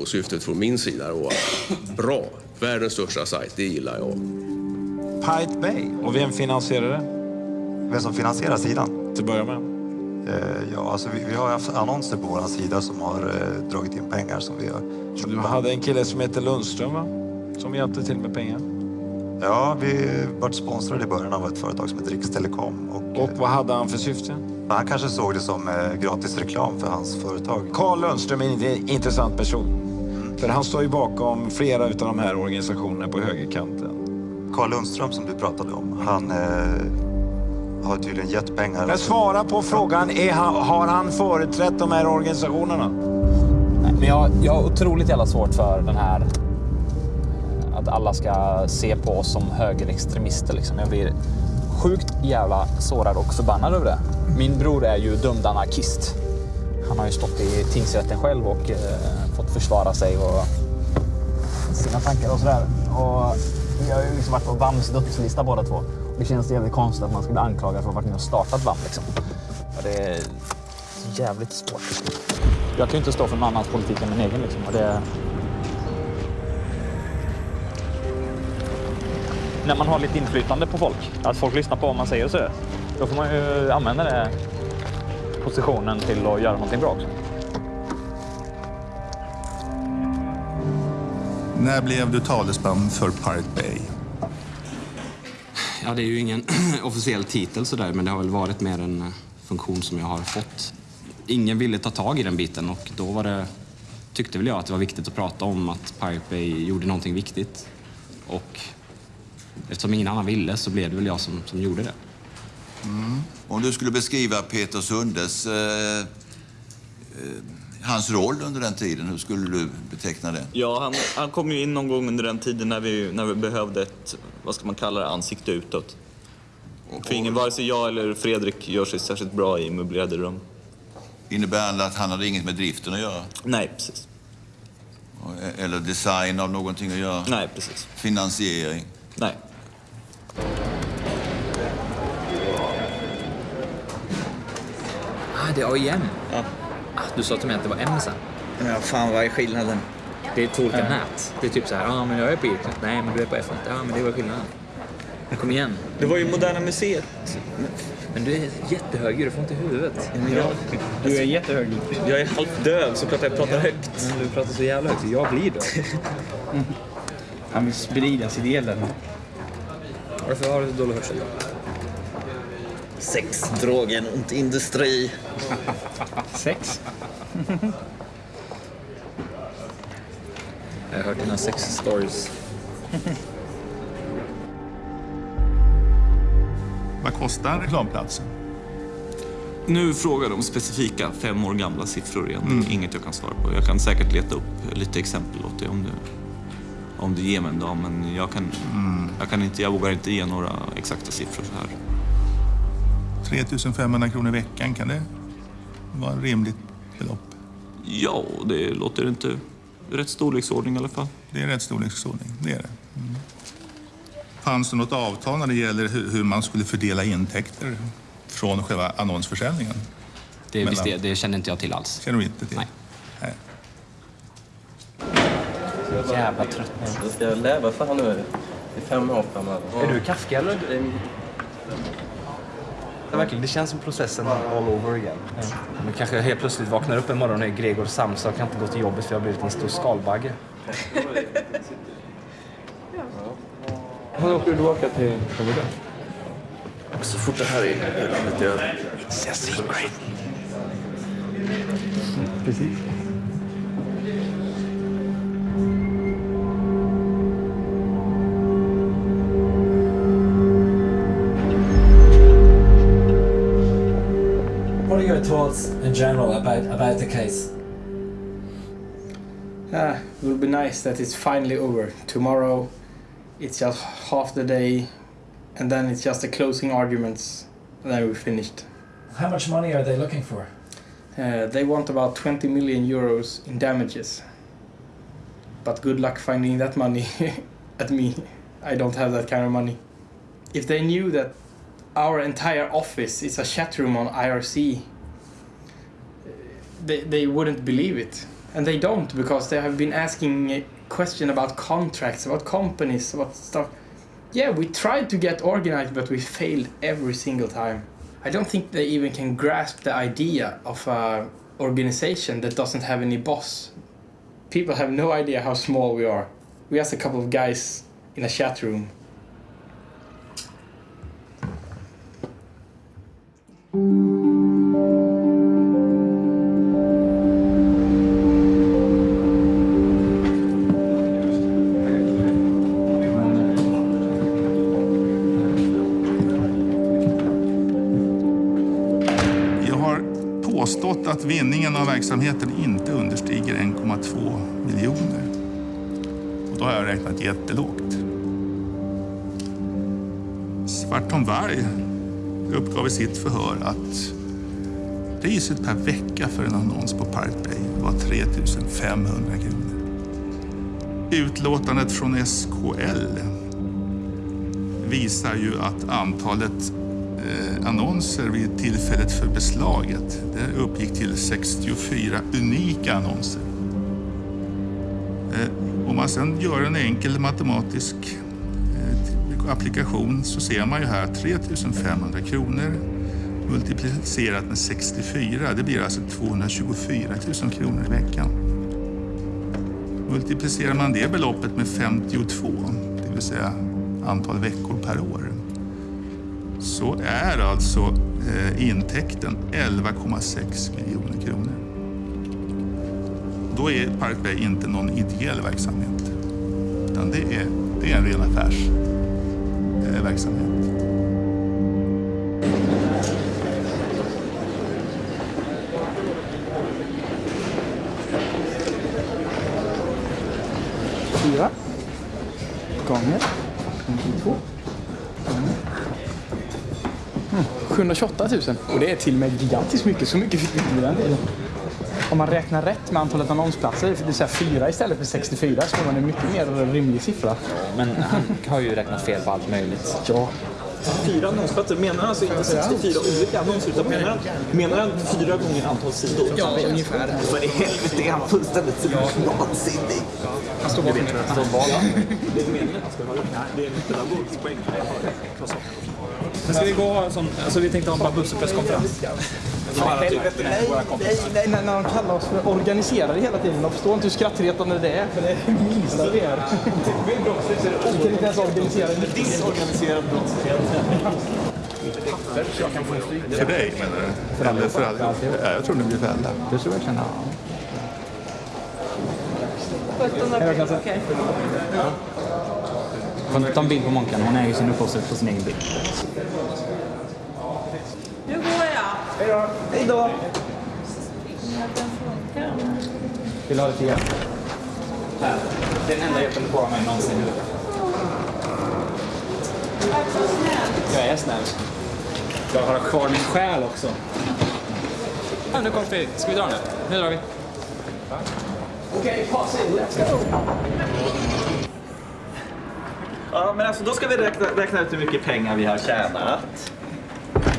Och syftet från min sida var att bra, världens största sajt, det gillar jag. Pirate Bay. Och vem finansierar det? Vem som finansierar sidan? Till att börja med. Eh, ja, alltså vi, vi har haft annonser på vår sida som har eh, dragit in pengar som vi har Du hade en kille som heter Lundström va? Som hjälpte till med pengar. Ja, vi vart sponsrade i början av ett företag som heter Rikstelekom. Och, Och vad hade han för syfte? Han kanske såg det som eh, gratis reklam för hans företag. Carl Lundström är en intressant person. För han står ju bakom flera av de här organisationerna på högerkanten. Carl Lundström som du pratade om, han eh, har tydligen gett pengar. Men svara på frågan, är han, har han företrätt de här organisationerna? Men jag, jag har otroligt jävla svårt för den här att alla ska se på oss som högerextremister. Liksom. Jag blir sjukt jävla sårad och förbannad över det. Min bror är ju dömd anarkist. Han har ju stått i tingsrätten själv och eh, fått försvara sig och sina tankar och sådär. Och vi har ju liksom varit på VAMs dödslista båda två. Det känns jävligt konstigt att man ska bli anklagad för att ha varit med och startat VAM. Liksom. Och det är jävligt svårt. Jag kan ju inte stå för någon annans politik än min egen. Liksom. Och det... När man har lite inflytande på folk, att folk lyssnar på vad man säger och så, då får man ju använda den positionen till att göra någonting bra också. När blev du talesman för Pirate Bay? Ja, det är ju ingen officiell titel sådär, men det har väl varit mer en eh, funktion som jag har fått. Ingen ville ta tag i den biten och då var det, tyckte väl jag att det var viktigt att prata om att Pirate Bay gjorde någonting viktigt. Och eftersom ingen annan ville så blev det väl jag som, som gjorde det. Mm. Om du skulle beskriva Peter Sundes, eh, eh, hans roll under den tiden, hur skulle du beteckna den? Ja, han, han kom ju in någon gång under den tiden när vi, när vi behövde ett, vad ska man kalla det, ansikte utåt. För ingen, vare sig jag eller Fredrik gör sig särskilt bra i möblerade rum. Innebär det att han hade inget med driften att göra? Nej, precis. Eller design av någonting att göra? Nej, precis. Finansiering? Nej. Ah, det är AIM. Ja. Ah, du sa till mig att det var M sen. Ja, fan vad är skillnaden? Det är två olika Ja. nät. Det är typ så här, ja ah, men jag är på Irknet. Nej, men du är på F1. Ja, men det var skillnaden. Men kom igen. Det var ju Moderna Museet. Men du är jättehög, du får inte i huvudet. Ja. Du är jättehög. Jag är halvt döv så klart jag pratar högt. Men du pratar så jävla högt, jag blir döv. Han vill sprida sin elen. Varför har du så dålig hörsel? Sex, drogen och industri. Sex? Jag har hört dina sex stories. Vad kostar reklamplatsen? Nu frågar de specifika fem år gamla siffror igen. Mm. Inget jag kan svara på. Jag kan säkert leta upp lite exempel åt dig om du, om du ger mig en dag. Men jag, kan, Mm. jag, kan inte, jag vågar inte ge några exakta siffror så här. 3500 kronor i veckan, kan det vara ett rimligt belopp? Ja, det låter inte rätt storleksordning i alla fall. Det är rätt storleksordning, det är det. Mm. Fanns det något avtal när det gäller hur, hur man skulle fördela intäkter från själva annonsförsäljningen? Det, Mellan- visst, det, det känner inte jag till alls. Känner du inte till? Nej. Nej. Jävla trött nu. Jag ska leva för här nu i fem år framöver. Är du Kafka eller? Ja, verkligen. Det känns som processen all over again. Men kanske helt plötsligt vaknar upp en morgon och är Gregor Samsa och kan inte gå till jobbet för jag har blivit en stor skalbagge. När åker du tillbaka till Florida? Så fort det här är eländet är över. Precis. What are your thoughts in general about, about the case? Ah, it will be nice that it's finally over. Tomorrow, it's just half the day, and then it's just the closing arguments, and then we're finished. How much money are they looking for? Uh, they want about 20 million euros in damages. But good luck finding that money at me. I don't have that kind of money. If they knew that our entire office is a chat room on IRC, they, they wouldn't believe it. And they don't because they have been asking a question about contracts, about companies, about stuff. Yeah, we tried to get organized, but we failed every single time. I don't think they even can grasp the idea of an organization that doesn't have any boss. People have no idea how small we are. We are just a couple of guys in a chat room. Mm. Att vinningen av verksamheten inte understiger 1,2 miljoner. Och då har jag räknat jättelågt. Svartholm Varg uppgav i sitt förhör att priset per vecka för en annons på Pirate Bay var 3 500 kronor. Utlåtandet från SKL visar ju att antalet Eh, annonser vid tillfället för beslaget det uppgick till 64 unika annonser. Eh, om man sedan gör en enkel matematisk eh, applikation så ser man ju här 3 500 kronor multiplicerat med 64, det blir alltså 224 000 kronor i veckan. Multiplicerar man det beloppet med 52, det vill säga antal veckor per år, så är alltså eh, intäkten 11,6 miljoner kronor. Då är Park Bay inte någon ideell verksamhet, utan det är, det är en ren affärsverksamhet. Eh, Fyra gånger 52 gånger mm, 728 000. Och det är till och med gigantiskt mycket. Så mycket fick vi inte den tiden. Om man räknar rätt med antalet annonsplatser, det vill säga fyra istället för 64, så får man en mycket mer rimlig siffra. Men han har ju räknat fel på allt möjligt. Ja. Fyra annonsplatser. Menar han alltså inte 64 olika annonser utan menar han, menar han fyra gånger antal sidor? Ja, ungefär. För i helvete är han fullständigt vansinnig. Han står bakom det. Han står bakom. Det är meningen att han ska ha det. Det är en pedagogisk poäng. Men ska vi gå och ha en sån, alltså vi tänkte ha en Babussi-presskonferens. Nej, nej, nej, när de kallar oss för organiserade hela tiden. De förstår inte hur skrattretande det är, för det är det minsta vi är. Vi kan inte ens organisera en Disorganiserad brottslighet. För dig menar du? Eller för alla? Ja, jag tror det blir för alla. Det tror jag känner. Okej. Får inte ta en bild på Monkan, hon är ju sin upphovsrätt på sin egen bild. Nu går jag. Hej då. Hej då. Vill du ha lite hjälp? Här. Den enda hjälpen du får av mig någonsin. Jag är snäll. Jag har kvar min själ också. Ja, nu kommer Fredrik. Ska vi dra nu? Nu drar vi. Okej, pass in. Let's go. Ja, men alltså då ska vi räkna, räkna ut hur mycket pengar vi har tjänat.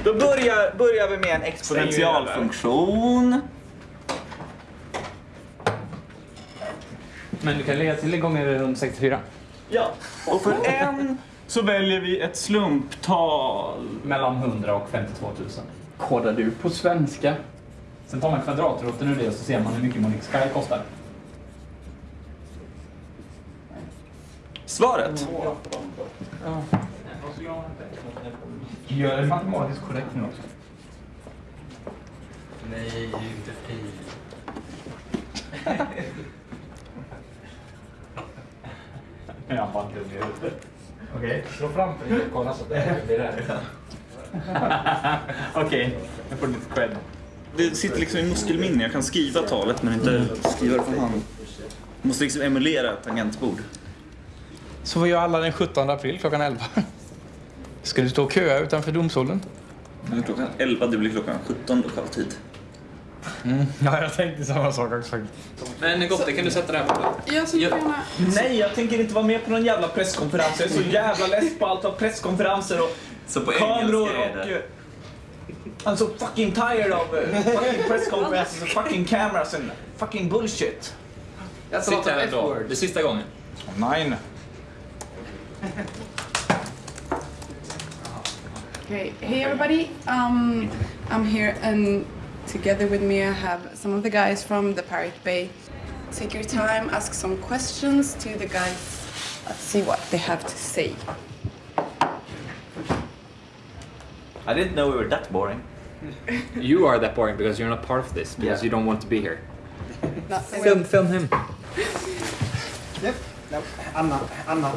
Då börjar, börjar vi med en exponentialfunktion. Men du kan lägga till gånger runt 64. Ja, och för en så väljer vi ett slumptal. Mellan 100 och 52 000. Kodar du på svenska? Sen tar man kvadratroten ur det och så ser man hur mycket Monix Sky kostar. Svaret? Gör det matematiskt korrekt nu också. Nej, inte fri. Jag bara dum i huvudet. Okej, slå framför dig och kolla så att det blir rätt. Okej, jag får lite cred. Det sitter liksom i muskelminne. Jag kan skriva talet men inte skriva det för hand. Jag måste liksom emulera ett tangentbord. Så vad gör alla den 17 april klockan 11? Ska du stå och köa utanför domstolen? Nu är klockan 11, det blir klockan 17 lokal tid. Mm. Ja, jag tänkte samma sak också. Men Gotte, kan du sätta det här bordet? Jag skulle gärna... Nej, jag tänker inte vara med på någon jävla presskonferens. Jag är så jävla less på allt av presskonferenser och Så på kameror engelska är det. och... eh, I'm so fucking tired of uh, fucking press conferences and fucking cameras and fucking bullshit. Sitt här då. Det sista gången. Nej. Okay, hey everybody. Um, I'm here and together with me I have some of the guys from the Pirate Bay. Take your time, ask some questions to the guys. Let's see what they have to say. I didn't know we were that boring. You are that boring because you're not part of this, because Yeah. you don't want to be here. Not Film, film him. Yep. No, I'm not. I'm not.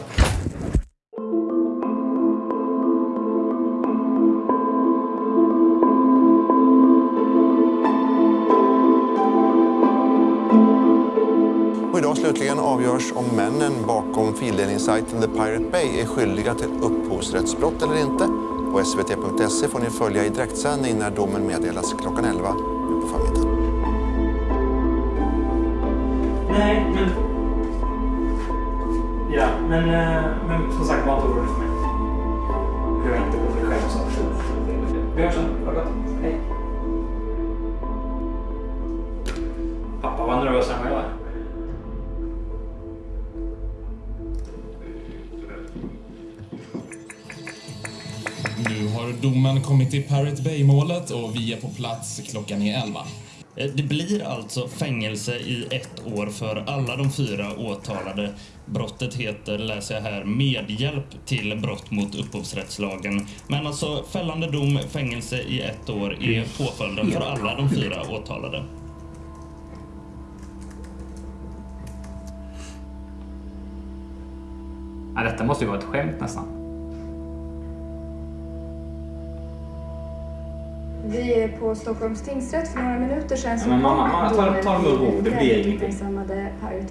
Slutligen avgörs om männen bakom fildelningssajten The Pirate Bay är skyldiga till upphovsrättsbrott eller inte. På svt.se får ni följa i direktsändning när domen meddelas klockan 11 nu på förmiddagen. Nej, men... Ja, men, eh, men som sagt, var inte orolig för mig. Jag är inte orolig själv så. Vi hörs sen. Ha det gott. Hej. Pappa var nervös än vad jag är. Har domen kommit i Pirate Bay-målet och vi är på plats. Klockan är 11. Eh, Det blir alltså fängelse i ett år för alla de fyra åtalade. Brottet heter, läser jag här, medhjälp till brott mot upphovsrättslagen. Men alltså fällande dom, fängelse i ett år är påföljden för alla de fyra åtalade. Ja, detta måste ju vara ett skämt nästan. Vi är på Stockholms tingsrätt för några minuter sedan. Men mamma, mamma, ta ta det med ro. Det blir ingenting.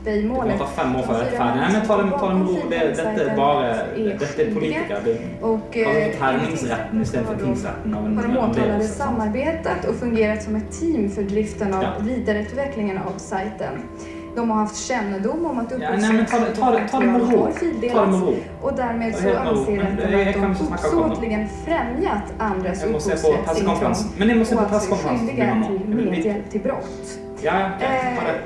Det kommer ta fem år för att färdig. Nej men ta det, ta det med ro. Det, detta är bara... Detta är politiker. Och, eh, härningsrätten istället för tingsrätten. har de åtalade samarbetat och fungerat som ett team för driften av vidareutvecklingen av sajten. De har haft kännedom om att Ja, nej, men ta det- ta det- ta det har det fildelats och därmed så det anser rätten det- att de det. uppsåtligen främjat andras upphovsrättsintrång och alltså är presskonferens, skyldiga till medhjälp till brott. Ja, ja, det.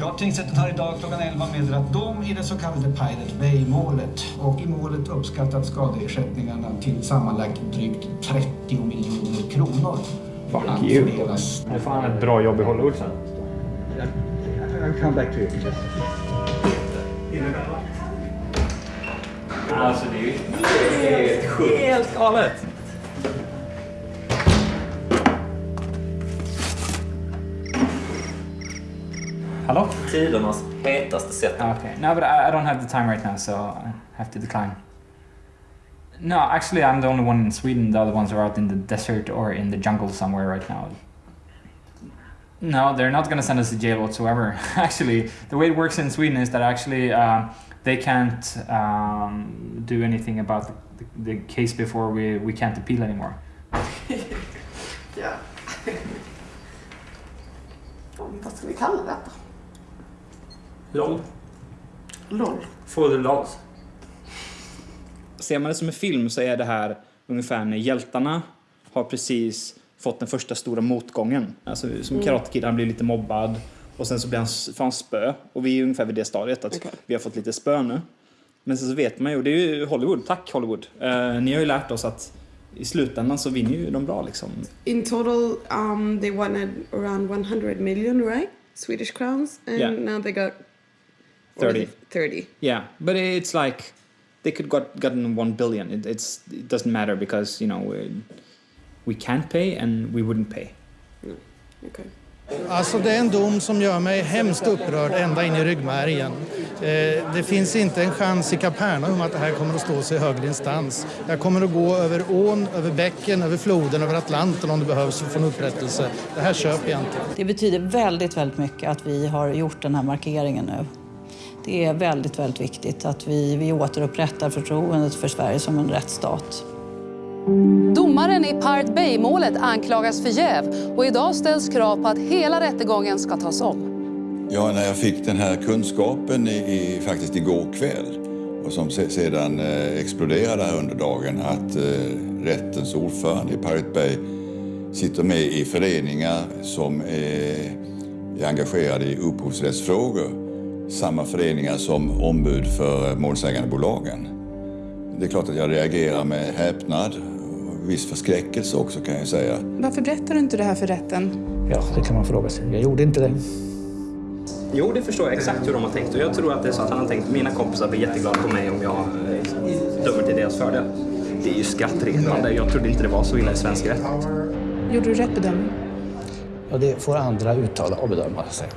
Ja, tingsrätten har idag klockan 11 meddelat dom i det så kallade Pirate Bay-målet. Och i målet uppskattat skadeersättningarna till sammanlagt drygt 30 miljoner kronor. Fuck Att you. Nu får han ett bra jobb i Hollywood sen. I'll come back to you. Alltså det är ju helt sjukt. Helt galet. Hello? Tidernas hetaste sätt. Ah, okay. No, but I, I don't have the time right now, so I have to decline. No, actually, I'm the only one in Sweden. The other ones are out in the desert or in the jungle somewhere right now. No, they're not going to send us to jail whatsoever. actually, the way it works in Sweden is that actually uh, they can't um, do anything about the, the, the case before we, we can't appeal anymore. Ja. Vad ska vi kalla detta? LOL. LOL. For the lols. Ser man det som en film så är det här ungefär när hjältarna har precis fått den första stora motgången. Alltså som Mm. Karate Kid, han blir lite mobbad och sen så blir han, får han spö. Och vi är ungefär vid det stadiet att Okej. vi har fått lite spö nu. Men sen så vet man ju, och det är ju Hollywood, tack Hollywood. Eh, ni har ju lärt oss att i slutändan så vinner ju de bra liksom. In total, um, they wanted around 100 million, right? Swedish crowns, and Yeah. now they got what was 30. it? 30. Yeah, but it's like they could got gotten one billion. It, it's it doesn't matter because you know we, can't pay and we wouldn't pay. Okay. Alltså det är en dom som gör mig hemskt upprörd ända in i ryggmärgen. Eh, det finns inte en chans i Kapernaum att det här kommer att stå sig i högre instans. Jag kommer att gå över ån, över bäcken, över floden, över Atlanten om det behövs för att få en upprättelse. Det här köper jag inte. Det betyder väldigt, väldigt mycket att vi har gjort den här markeringen nu. Det är väldigt, väldigt viktigt att vi, vi återupprättar förtroendet för Sverige som en rättsstat. Domaren i Pirate Bay-målet anklagas för jäv och idag ställs krav på att hela rättegången ska tas om. Ja, när jag fick den här kunskapen i, i, faktiskt igår kväll och som se, sedan eh, exploderade här under dagen att eh, rättens ordförande i Pirate Bay sitter med i föreningar som är, är engagerade i upphovsrättsfrågor. Samma föreningar som ombud för eh, målsägandebolagen. Det är klart att jag reagerar med häpnad viss förskräckelse också kan jag säga. Varför berättar du inte det här för rätten? Ja, det kan man fråga sig. Jag gjorde inte det. Jo, det förstår jag exakt hur de har tänkt och jag tror att det är så att han har tänkt mina kompisar blir jätteglada på mig om jag eh, dömer till deras fördel. Det är ju skrattretande. Jag trodde inte det var så illa i svensk rätt. Gjorde du rätt bedömning? Ja, det får andra uttala och bedöma. Sig.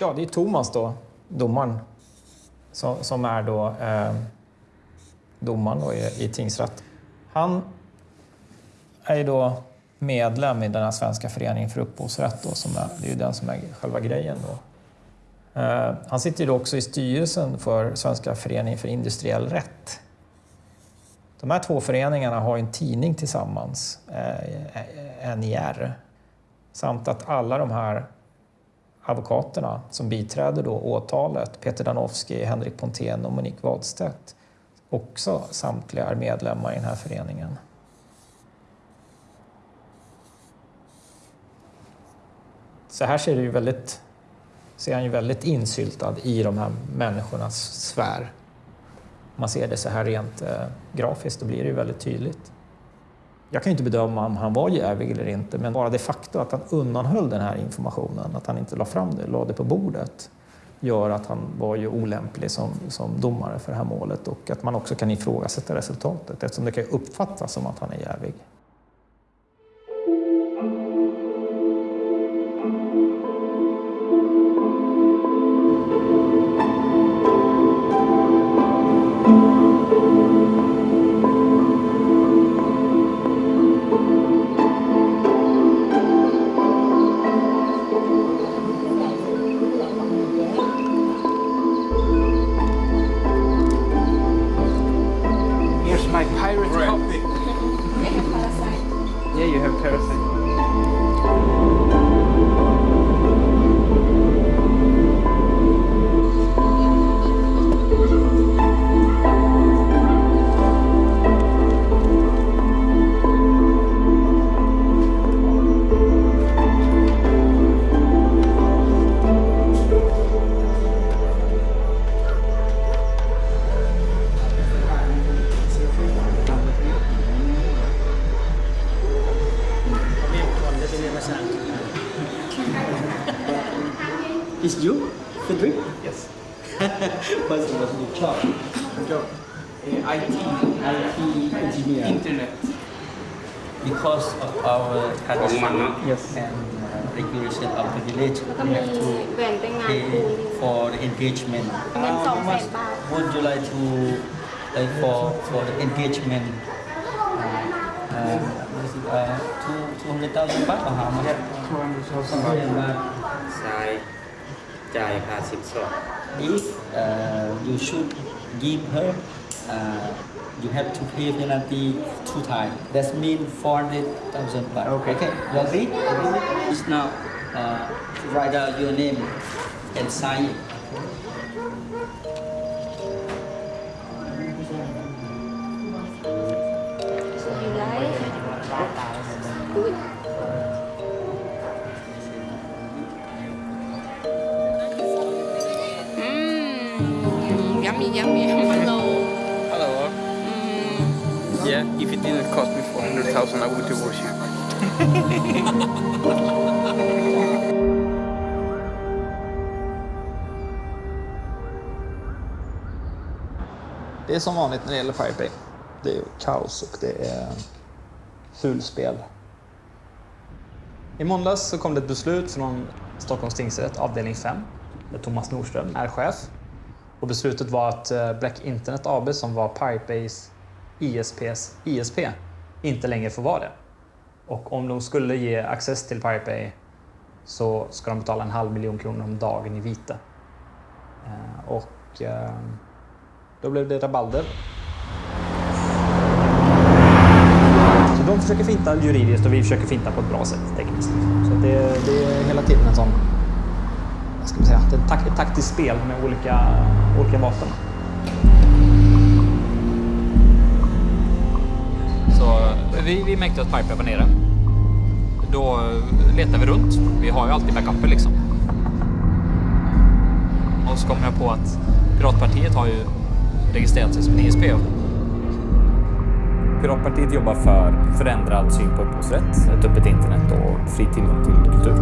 Ja, det är Thomas då, domaren, som, som är då eh, domaren då i, i tingsrätt. Han är ju då medlem i den här Svenska föreningen för upphovsrätt. Då, som är, det är ju den som är själva grejen. Då. Eh, han sitter ju då också i styrelsen för Svenska föreningen för industriell rätt. De här två föreningarna har en tidning tillsammans, eh, NIR. Samt att alla de här advokaterna som biträder då åtalet, Peter Danowski, Henrik Pontén och Monique Wadstedt, också samtliga är medlemmar i den här föreningen. Så här ser det ju väldigt, ser han ju väldigt insyltad i de här människornas sfär. Om man ser det så här rent eh, grafiskt, då blir det ju väldigt tydligt. Jag kan inte bedöma om han var jävig eller inte, men bara det faktum att han undanhöll den här informationen, att han inte la fram det, la det på bordet, gör att han var ju olämplig som, som domare för det här målet och att man också kan ifrågasätta resultatet eftersom det kan uppfattas som att han är jävig. My pirate copy. Yeah, you have parasite. had yes. and uh, recreation of the village. Have to pay for the engagement. How much would you like to pay for, for the engagement? Uh, uh, two, 200,000 baht or how much? 200,000 baht. If uh, you should give her uh, you have to pay penalty two times. That means 400,000 baht. Okay. okay. You agree? Just now, uh, write out your name and sign it. Yeah, if it didn't cost me 400,000, I would divorce you. Det är som vanligt när det gäller Pirate Bay. Det är kaos och det är fulspel. I måndags så kom det ett beslut från Stockholms tingsrätt, avdelning 5, där Thomas Nordström är chef. Och beslutet var att eh, Black Internet AB, som var Pirate Bays ISPs ISP, inte längre får vara det. Och om de skulle ge access till Pirate Bay så ska de betala en halv miljon kronor om dagen i vite. Eh, och eh, då blev det rabalder. Så de försöker finta juridiskt och vi försöker finta på ett bra sätt tekniskt. Så det, det är hela tiden en sån, vad ska man säga, ett, ett taktiskt spel med olika, olika vapen. Så vi, vi märkte att Piper var nere. Då letar vi runt. Vi har ju alltid backuper liksom. Och så kom jag på att Piratpartiet har ju registrerat sig som en ISP. Piratpartiet jobbar för förändrad syn på upphovsrätt, ett öppet internet och fri tillgång till kultur.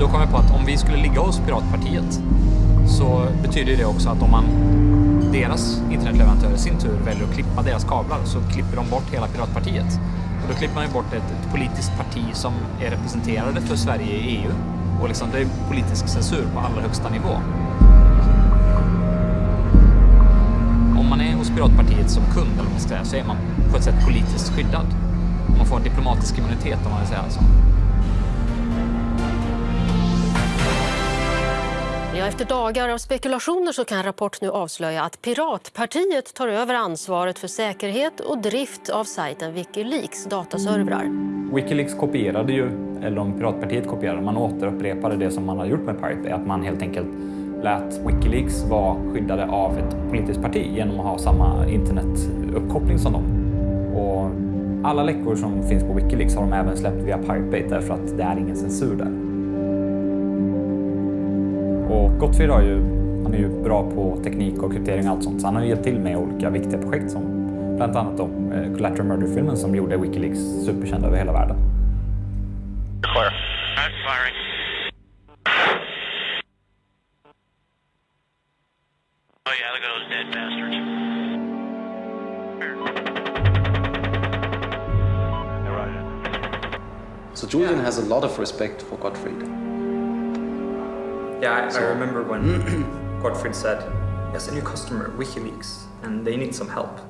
Då kom jag på att om vi skulle ligga hos Piratpartiet så betyder det också att om man deras internetleverantörer i sin tur väljer att klippa deras kablar så klipper de bort hela Piratpartiet. Och då klipper man ju bort ett, ett politiskt parti som är representerade för Sverige i EU Och liksom, det är politisk censur på allra högsta nivå. Om man är hos Piratpartiet som kund, eller vad man ska säga, så är man på ett sätt politiskt skyddad. Man får en diplomatisk immunitet om man vill säga så. Ja, efter dagar av spekulationer så kan Rapport nu avslöja att Piratpartiet tar över ansvaret för säkerhet och drift av sajten Wikileaks dataservrar. Wikileaks kopierade ju, eller om Piratpartiet kopierade, man återupprepade det som man har gjort med Pirate Bay, att man helt enkelt lät Wikileaks vara skyddade av ett politiskt parti genom att ha samma internetuppkoppling som dem. Och alla läckor som finns på Wikileaks har de även släppt via Pirate Bay därför att det är ingen censur där. Och Gottfried har ju, han är ju bra på teknik och kryptering och allt sånt, så han har ju hjälpt till med olika viktiga projekt som bland annat de eh, Collateral Murder-filmen som gjorde Wikileaks superkänd över hela världen. Clear. Not firing. Oh yeah, look at those dead bastards. So Julian has a lot of respect for Gottfried. Yeah, I, So- I remember when Gottfried said, yes, a new customer, WikiLeaks, and they need some help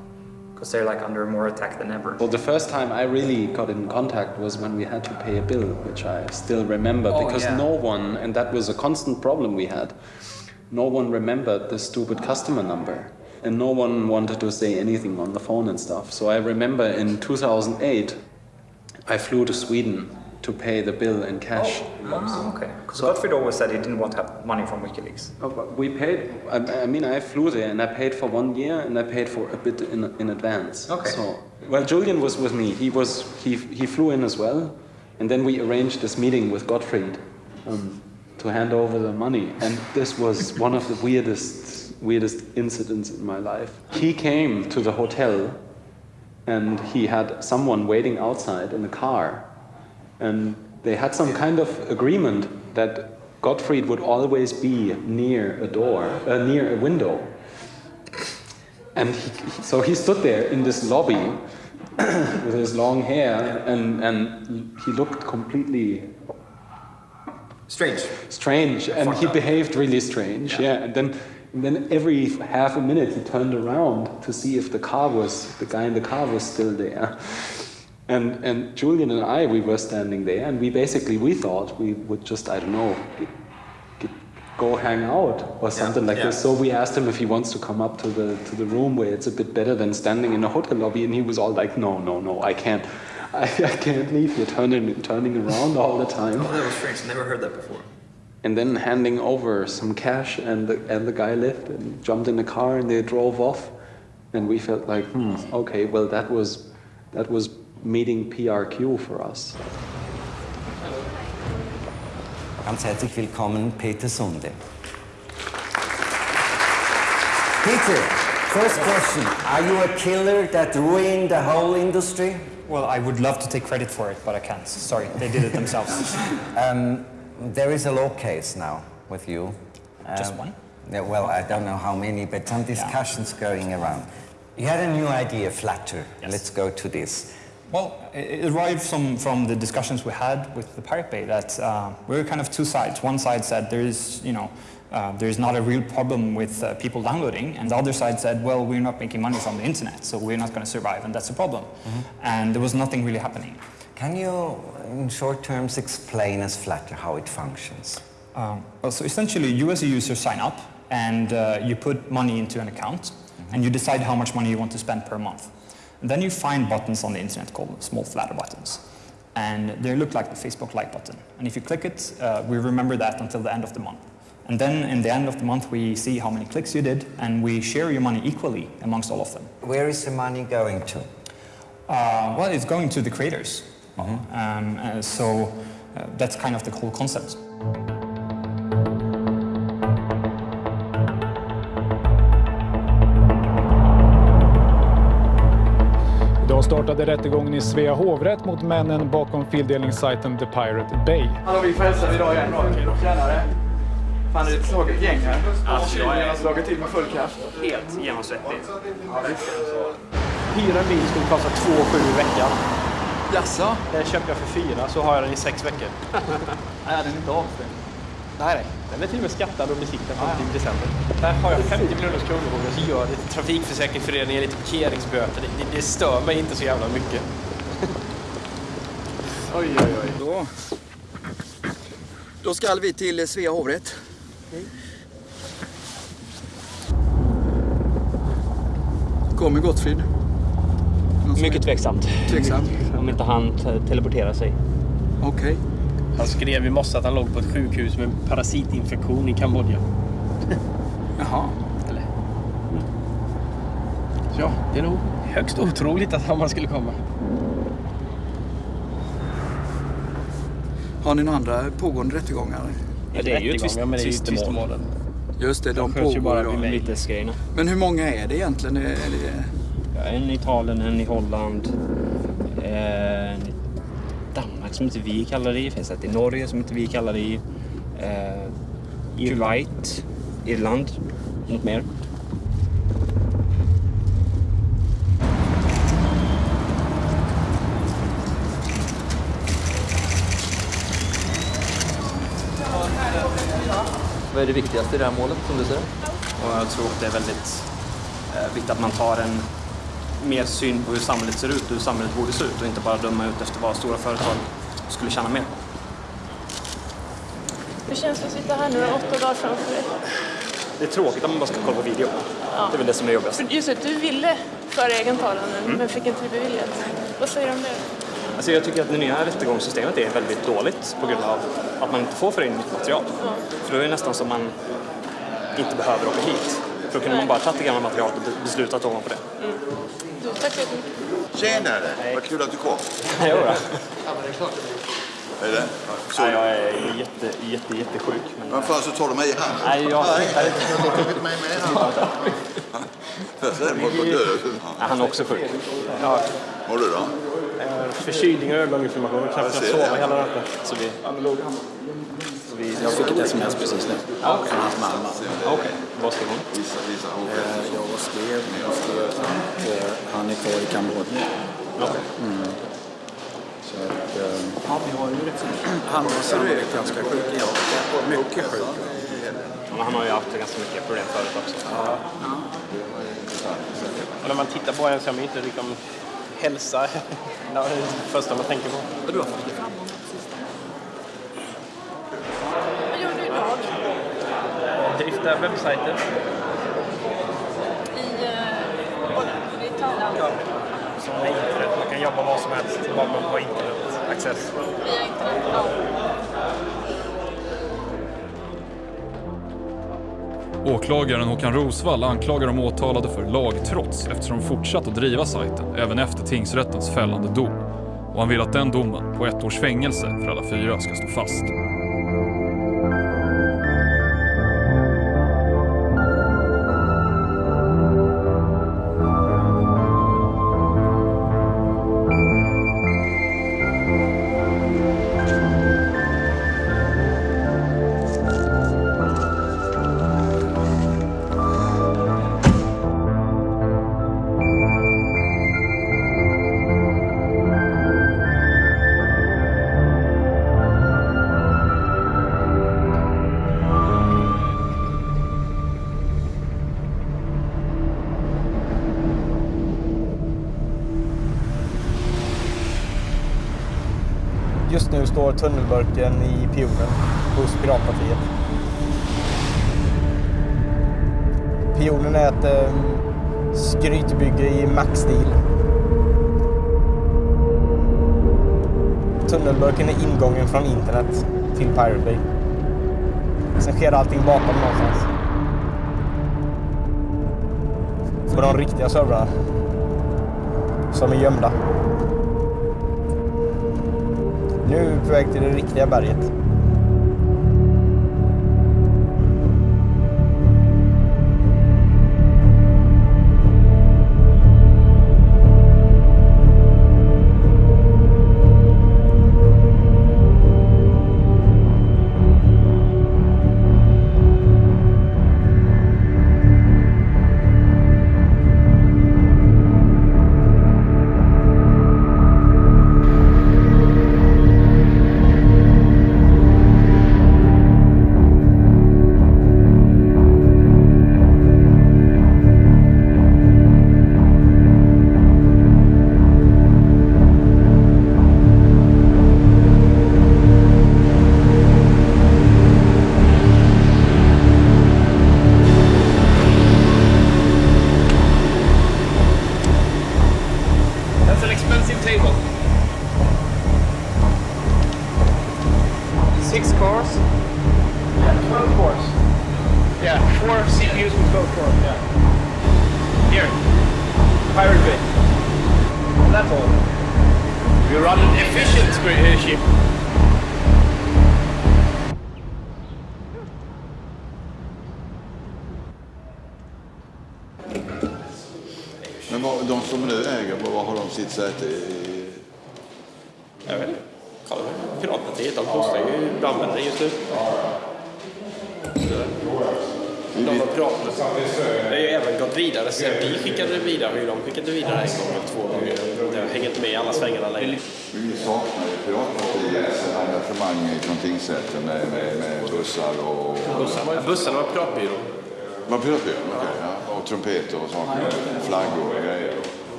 because they're like under more attack than ever. Well, the first time I really got in contact was when we had to pay a bill, which I still remember Oh, because yeah. no one, and that was a constant problem we had, no one remembered the stupid customer number. And no one wanted to say anything on the phone and stuff. So I remember in 2008, I flew to Sweden to pay the bill in cash. Ah, okay. Because Gottfried always said he didn't want to have money from WikiLeaks. Oh, but We paid. I, I mean, I flew there and I paid for one year and I paid for a bit in, in advance. Okay. So, well, Julian was with me. He was he he flew in as well, and then we arranged this meeting with Gottfried um, to hand over the money. And this was one of the weirdest weirdest incidents in my life. He came to the hotel, and he had someone waiting outside in the car, and they had some kind of agreement that Gottfried would always be near a door, uh, near a window. And he, so he stood there in this lobby with his long hair, and, and he looked completely strange. Strange, and he behaved really strange. Yeah, and then. And then every half a minute he turned around to see if the car was the guy in the car was still there. And and Julian and I we were standing there and we basically we thought we would just I don't know get, get, go hang out or something like yeah. this. So we asked him if he wants to come up to the to the room where it's a bit better than standing in a hotel lobby and he was all like no no no I can't I, I can't leave You're turning turning around all the time Oh, that was strange. Never heard that before. and then handing over some cash and the, and the guy left and jumped in the car and they drove off and we felt like hmm okay well that was that was meeting PRQ for us Ganz herzlich willkommen, Peter Sunde. Peter, first question. Are you a killer that ruined the whole industry? Well, I would love to take credit for it, but I can't. Sorry, they did it themselves. Um, there is a law case now with you. Just Um, one? Yeah, well, I don't know how many, but some discussions going around. You had a new idea, Flutter. Let's go to this. Well, it arrived from, from the discussions we had with the Pirate Bay that uh, we were kind of two sides. One side said there is, you know, uh, there is not a real problem with uh, people downloading, and the other side said, well, we're not making money from the internet, so we're not going to survive, and that's a problem. And there was nothing really happening. Can you, in short terms, explain as Flutter how it functions? Um, well, so essentially, you as a user sign up and uh, you put money into an account and you decide how much money you want to spend per month. Then you find buttons on the internet called small flatter buttons. And they look like the Facebook like button. And if you click it, uh, we remember that until the end of the month. And then in the end of the month, we see how many clicks you did and we share your money equally amongst all of them. Where is the money going to? Uh, well, it's going to the creators. Um, uh, so uh, that's kind of the whole concept. Startade rättegången i Svea hovrätt mot männen bakom fildelningssajten The Pirate Bay. Hallå, vi får hälsa idag igen. Tjenare. Fan, det är ett slaget gäng här. Alltså, jag är- har slagit till med full kraft. Helt genomsvettig. Hyra en bil skulle kosta 2 7 i veckan. Jaså? Den köpte jag för fyra, så har jag den i sex veckor. Nej, den är inte avstängd. Nej, nej. Den är till och med skattad och besiktad fram till december. Där har jag 50 miljoners kronor så gör det Trafikförsäkringsföreningen lite parkeringsböter. Det, det, det stör mig inte så jävla mycket. oj, oj, oj. Då, då ska vi till Svea hovrätt. Kommer Gottfrid? Mycket tveksamt. Tveksamt. Om inte han te- teleporterar sig. Okej. Han skrev i morse att han låg på ett sjukhus med parasitinfektion i Kambodja. Jaha. Eller? Så ja, det är nog högst otroligt att han skulle komma. Har ni några andra pågående rättegångar? Ja, det är ju tvist, Rättegångar, men det är ju tvistemål. tvistemålen. Just det, de De sköts ju pågår bara idag. Vitesgrejerna. Men hur många är det egentligen? Är det... Ja, en i Italien, en i Holland. En i Danmark som inte vi kallar det i. finns ett i Norge som inte vi kallar det i. Eh, I Kuwait, Irland, något mer. Vad är det viktigaste i det här målet som du ser? Och jag tror att det är väldigt eh, viktigt att man tar en mer syn på hur samhället ser ut och hur samhället borde se ut och inte bara döma ut efter vad stora företag skulle tjäna mer på. Hur känns det att sitta här nu åtta dagar framför dig? Det är tråkigt att man bara ska kolla på video. Det är väl det som är jobbigast. Just det, du ville föra egen talan nu, Mm. men fick inte det beviljat. Vad säger du om det? Alltså jag tycker att det nya rättegångssystemet är väldigt dåligt på grund av att man inte får föra in nytt material. För då är det nästan som man inte behöver åka hit. Då kunde man bara tagit det gamla materialet och be- beslutat ovanpå det. Du, tack så jättemycket. Tjenare! Vad kul att du kom. Jo då. Är det? Så jag är jätte, jätte, jättesjuk. Men... Vad fan så tar du mig i handen? Nej, jag Nej. tittar inte. Har tagit mig med död. Ja, han är också sjuk. Ja. Mår du då? Förkylning och ögoninflammation knappt Jag kunnat det. sova hela natten. Så vi... Så vi... Jag fick ett sms precis nu från hans mamma. Okej, vad skrev hon? Eh, Jag skrev, jag skrev att eh, han är kvar i Kambodja. Mm. Så att, eh, han var sannolikt ganska sjuk, ja. Mycket sjuk. Men han har ju haft ganska mycket problem förut också. Och när man tittar på en så är man inte liksom hälsa det är det första man tänker på. Och du har fått fram Vad gör du idag? Drifta webbsajter. I, uh, i Italien? Ja. Som är internet. Man kan jobba var som helst, bara man har internetaccess. Via internet? Ja. Åklagaren Håkan Rosvall anklagar de åtalade för lagtrots eftersom de fortsatt att driva sajten även efter tingsrättens fällande dom. Och han vill att den domen på ett års fängelse för alla fyra ska stå fast. Tunnelburken i pionen hos Piratpartiet. Pionen är ett eh, skrytbygge i Mac-stil. Tunnelburken är ingången från internet till Pirate Bay. Sen sker allting bakom någonstans. På de riktiga servrarna. Som är gömda. Nu är vi på väg till det riktiga berget.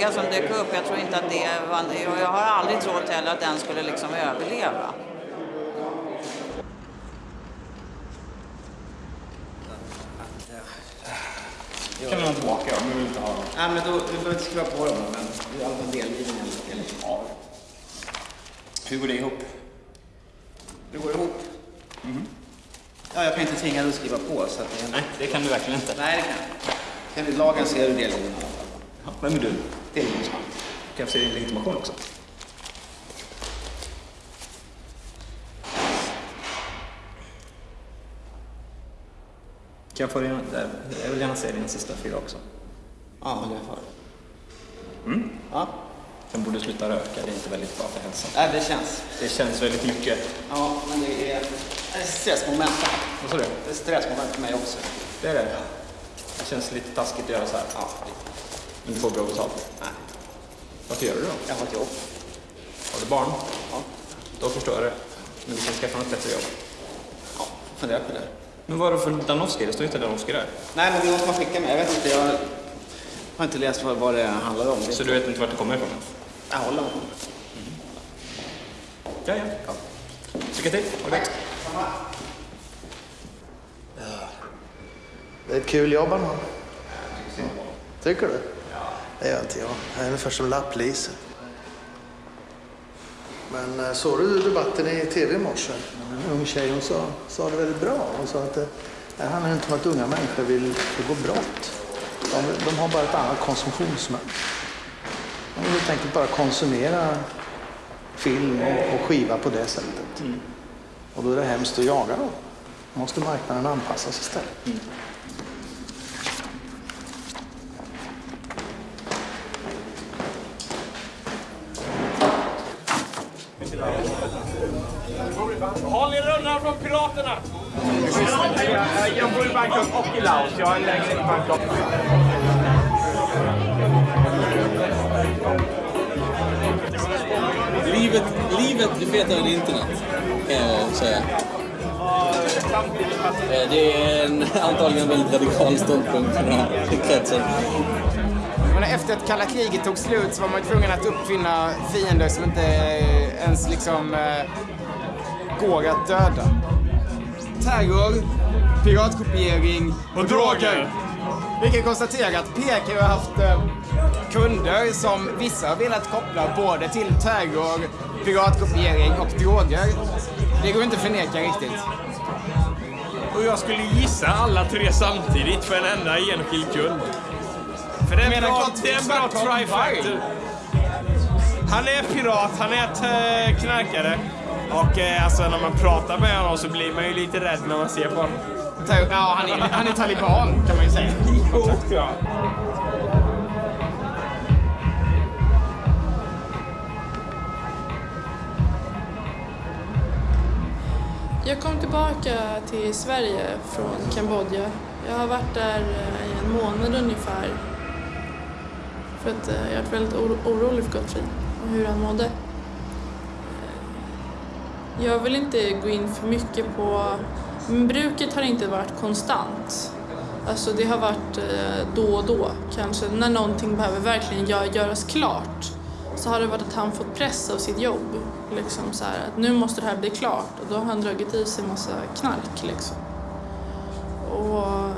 Fluga som dök upp. Jag tror inte att det var... Jag har aldrig trott heller att den skulle liksom överleva. Kan vi ha tillbaka om vi vill inte ha dem? Nej, men då, vi behöver inte skriva på dem, men det är i alla fall delgivningen. Ja. Hur går det ihop? Det går ihop. Ja, jag kan inte tvinga dig att skriva på. Så att det... Nej, det kan du verkligen inte. Nej, det kan jag inte. Lagen ser i alla fall. Ja, vem är du? Delgivningsman. Kan jag se din legitimation också? Kan jag få din, jag vill gärna se din sista fyra också. Ja, det får Mm. Ja. Sen borde sluta röka, det är inte väldigt bra för hälsan. Nej, det känns. Det känns väldigt mycket. Ja, men det är ett stressmoment. Vad sa du? Det är stressmoment för mig också. Det är det? Det känns lite taskigt att göra så här. Ja. Men du får bra betalt? Nej. Varför gör du då? Jag har ett jobb. Har du barn? Ja. Då förstår jag det. Men du kan skaffa något bättre jobb. Ja, fundera på det. Men vad är det för Danowski? Det står inte Danowski där. Nej, men det måste man skicka med. Jag vet inte, jag har inte läst vad, vad det handlar om. Så du vet inte vart det kommer ifrån? Jag håller med. Ja, ja. ja. Lycka till. Ha det gott. Det är ett kul jobb han har. Tycker du? Det gör inte jag. Jag är ungefär som lapplise. Men eh, såg du debatten i tv i morse? En ung tjej hon sa, sa det väldigt bra. Hon sa att det, det handlar inte om att unga människor vill begå brott. De, de har bara ett annat konsumtionsmönster. De vill helt enkelt bara konsumera film och, och skiva på det sättet. Och då är det hemskt att jaga dem. Då måste marknaden anpassas istället. Håll piraterna! Jag bor i Bangkok och i Laos. Jag har en lägenhet i Bangkok. Livet, livet blir fetare än internet, kan jag säga. Eh, Det är en, antagligen en väldigt radikal ståndpunkt för den här kretsen. Men efter att kalla kriget tog slut så var man tvungen att uppfinna fiender som inte ens liksom eh, går att döda. Terror, piratkopiering och droger. Vi kan konstatera att PK har haft eh, kunder som vissa har velat koppla både till terror, piratkopiering och droger. Det går inte att förneka riktigt. Och jag skulle gissa alla tre samtidigt för en enda enskild kund. För det är en bra, det är bra trifactor. Han är pirat, han är eh, knarkare. Och eh, alltså när man pratar med honom så blir man ju lite rädd när man ser på honom. Ja, han är, han är taliban kan man ju säga. Jo, ja. Jag kom tillbaka till Sverige från Kambodja. Jag har varit där eh, i en månad ungefär. För att eh, jag har varit väldigt oro- orolig för Gottfrid och hur han mådde. Jag vill inte gå in för mycket på... Men bruket har inte varit konstant. Alltså det har varit eh, då och då, kanske när någonting behöver verkligen göras klart. Så har det varit att han fått press av sitt jobb. Liksom så här, att nu måste det här bli klart. Och då har han dragit i sig en massa knark liksom. Och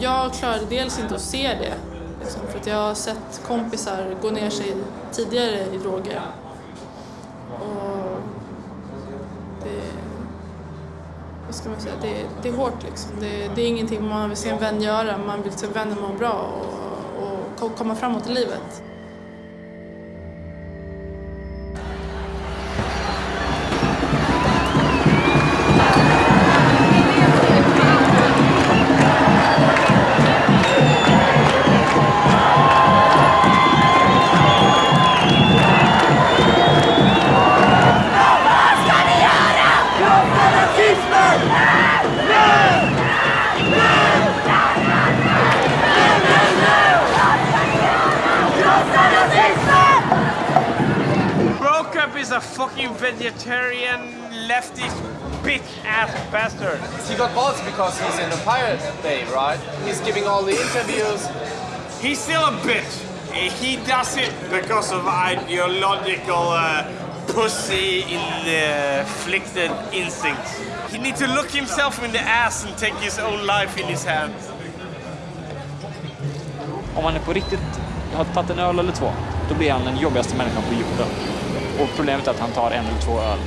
jag klarade dels inte att se det. Liksom, för att jag har sett kompisar gå ner sig tidigare i droger. Och det, vad ska man säga, det, det är hårt liksom. Det, det är ingenting man vill se en vän göra. Man vill se vänner må bra och, och komma framåt i livet. Because of ideological uh, pussy inflicted instincts. He needs to look himself in the ass and take his own life in his hands. Om han är på riktigt har tagit en öl eller två, då blir han den jobbigaste människan på jorden. Och problemet är att han tar en eller två öl,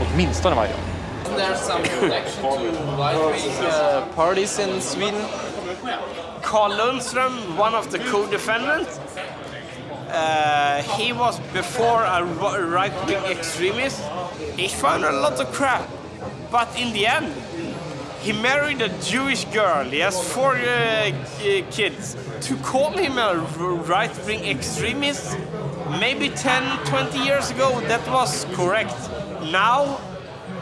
åtminstone varje dag. Isn't there some connection to right-wing uh, parties in Sweden? Carl Lundström, one of the co-defendants, uh, he was before a right-wing extremist. He found a lot of crap, but in the end, he married a Jewish girl. He has four uh, kids. To call him a right-wing extremist, maybe 10, 20 years ago, that was correct. Now,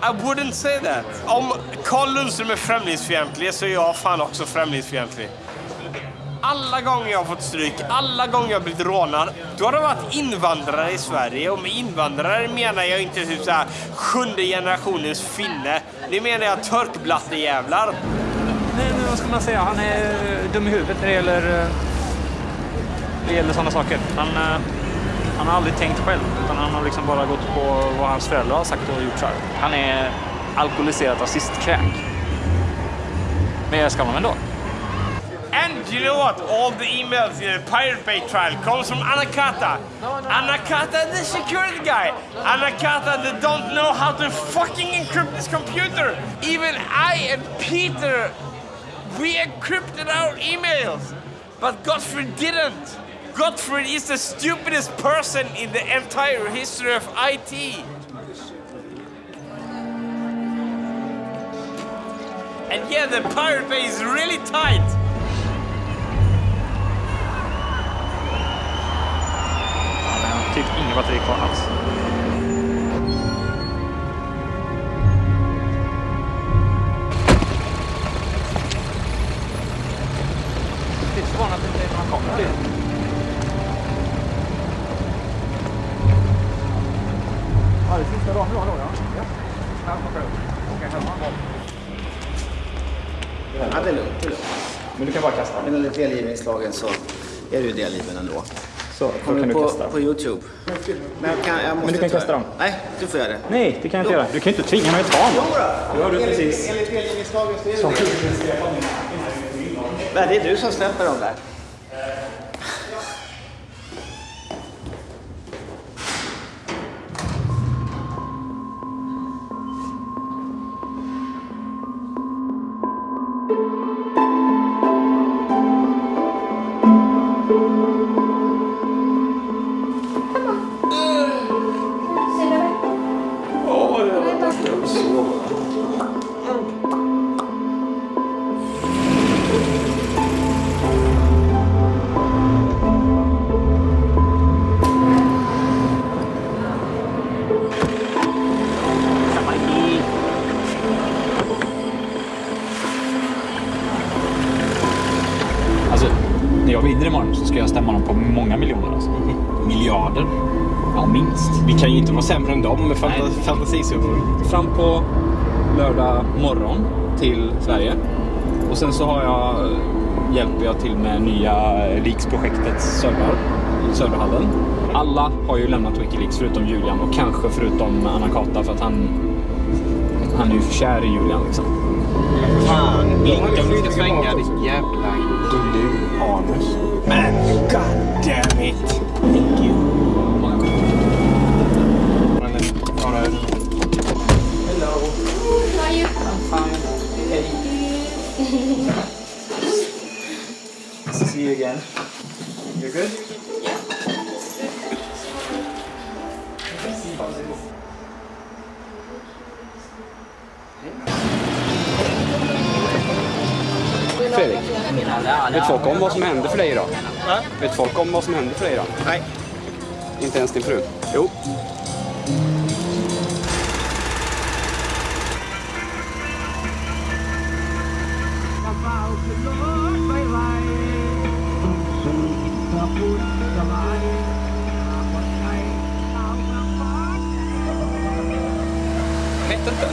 I wouldn't say that. Om Carl Lundström är främlingsfientlig så är jag fan också främlingsfientlig. Alla gånger jag har fått stryk, alla gånger jag har blivit rånad, då har det varit invandrare i Sverige. Och med invandrare menar jag inte typ så här sjunde generationens finne. Det menar jag törkblattejävlar. Nej, men vad ska man säga? Han är eh, dum i huvudet när det gäller, eh, när det gäller sådana saker. Han, eh, han har aldrig tänkt själv, utan han har liksom bara gått på vad hans föräldrar har sagt och gjort så här. Han är alkoholiserad rasistkräk. Men jag ska honom ändå. And you know what? All the emails in the Pirate Bay trial comes from Anakata. Anakata, the security guy. Anakata, that don't know how to fucking encrypt this computer. Even I and Peter, we encrypted our emails. But Gottfried didn't. Gottfried is the stupidest person in the entire history of IT. And yeah, the Pirate Bay is really tight. Inget batteri kvar alls. Det är förvånande att det inte är några kameror. Ja, det sista dagen nu då, ja. ja. Här upp. Åka hemma. Ja, det är lugnt. Det är lugnt. Men du kan bara kasta. Men enligt delgivningslagen så är du delgiven ändå. Så, då Kommer kan du på, kasta på Youtube. Men, jag kan, jag måste Men du kan kasta dem. Nej, du får göra det. Nej, det kan jag inte göra. Du kan ju inte tvinga mig att ta dem. Jodå! Det har du enligt, precis. enligt delgivningslagen så är det det. Nej, det är du som släpper dem där. Många miljoner. Alltså. Miljarder? Ja, minst. Vi kan ju inte vara sämre än dem med fanta- fantasisummor. Fram på lördag morgon till Sverige. Och sen så har jag, hjälper jag till med nya Leaks-projektets servrar i serverhallen. Alla har ju lämnat Wikileaks förutom Julian och kanske förutom Anna-Kata för att han, han är ju för kär i Julian liksom. Fan, blinka om du ska svänga ditt jävla gnu-anus. Men god damn it! Vet folk om vad som hände för dig idag? Va? Vet folk om vad som hände för dig idag? Nej. Inte ens din fru? Jo. Jag vet inte.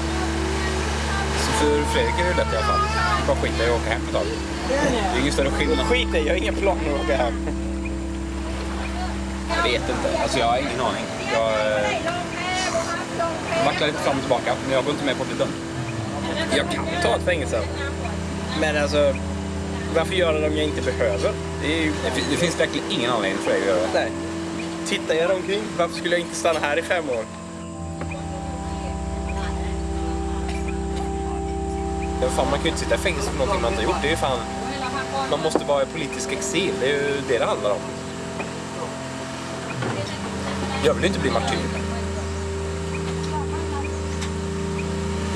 Så för Fredrik är det lätt i alla fall. Bara skita i att åka hem ett tag. Det större skillnad. Skit i, jag har inga planer att åka hem. Jag vet inte. Alltså jag har ingen aning. Jag eh, vacklar lite fram och tillbaka, men jag går inte med på dömd. Jag kan ta ett fängelse. Men alltså, varför göra det om jag inte behöver? Det, ju... Det, fin- det finns verkligen ingen anledning för dig att göra det. Nej. Tittar jag omkring, varför skulle jag inte stanna här i fem år? Fan, man kan ju inte sitta i fängelse för någonting man inte har gjort. Det är ju fan... Man måste vara i politisk exil. Det är ju det det handlar om. Jag vill ju inte bli martyr.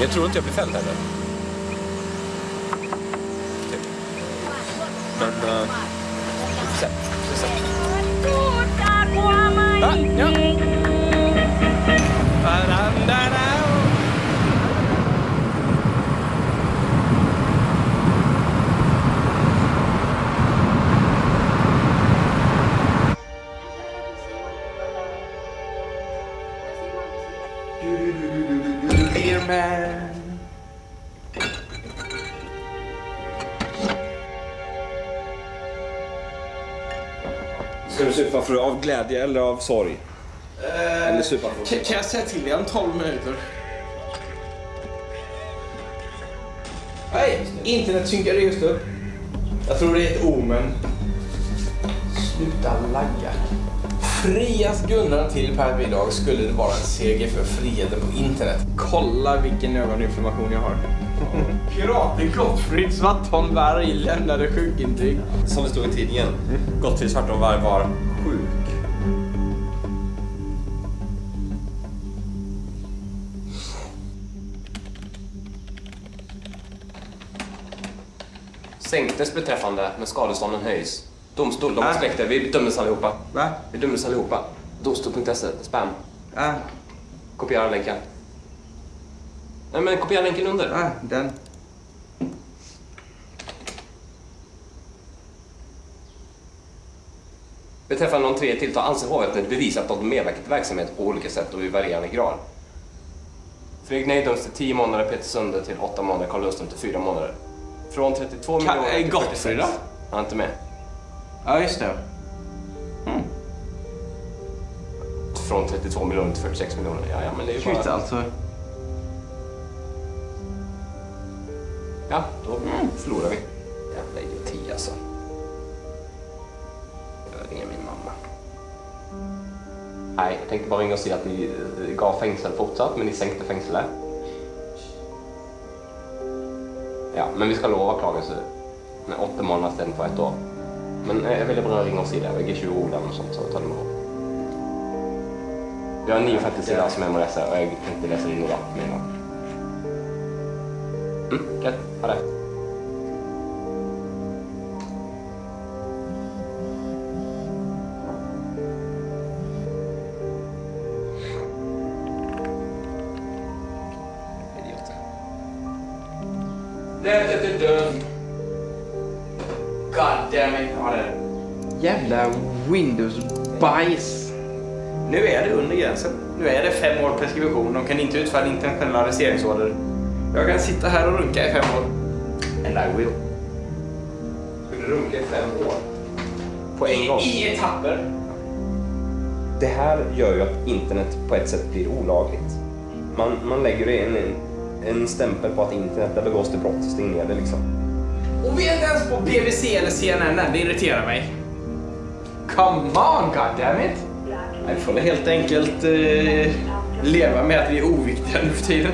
Jag tror inte jag blir fälld heller. Typ. Men... Uh, vi får se. Vi får se. Ah, ja. Man. Ska du supa för av glädje eller av sorg? Eller supa för Kan, kan jag säga till dig om 12 minuter? Nej, internet synkade just upp. Jag tror det är ett omen. Sluta lagga. Frias Gunnar till Per Bidrag skulle det vara en seger för friheten på internet. Kolla vilken ögoninflammation jag har. Piraten Gottfrid Svartholmberg lämnade sjukintyg. Som det stod i tidningen. Gottfrid Svartholmberg var sjuk. Sänktes beträffande, men skadestånden höjs. Domstol, de Äh. släkter. Vi dömdes allihopa. Va? Vi dömdes allihopa. Domstol.se, spam. Äh. Kopiera länken. Nej men kopiera länken under. Äh, den. Beträffande de tre tilltal anser hovrätten bevisat att de medverkat i verksamhet på olika sätt och i varierande grad. Fredrik Ney döms till 10 månader, Peter Sunde till 8 månader, Carl Lundström till 4 månader. Från 32 Ka- miljoner till Gottfrid 46. då? Han är inte med. Ja, just det. Från 32 miljoner till 46 miljoner. Ja, ja, men det är ju Shit bara... alltså. Ja, då förlorar vi. Jävla idioti alltså. Jag ringer min mamma. Nej, jag tänkte bara ringa och säga att ni eh, gav fängsel fortsatt, men ni sänkte fängelset. Ja, men vi ska lova klagelse åtta månader istället för ett år. Men eh, jag vill bara ringa och säga det. Jag är 20 år och sånt, så ta det med ro. Vi har en 950 sidor som jag må läsa och jag tänkte läsa in idag med en gång. Mm, gött. Ha det. God Jävla Windows-bajs. Nu är det under gränsen. Nu är det fem år preskription. De kan inte utfärda internationella arresteringsorder. Jag kan sitta här och runka i fem år. And I will. Skulle du runka i fem år? På en gång? I etapper. Det här gör ju att internet på ett sätt blir olagligt. Man, man lägger en en stämpel på att internet, där begås det brott. Stäng ner det liksom. Och vi är inte ens på BBC eller CNN än, det irriterar mig. Come on, goddammit! Vi får helt enkelt eh, leva med att vi är oviktiga nu för tiden.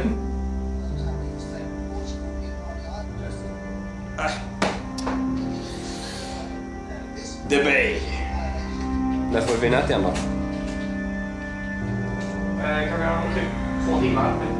Äh. The Bay. När får vi nät igen då? Eh, kan vi ha typ två timmar?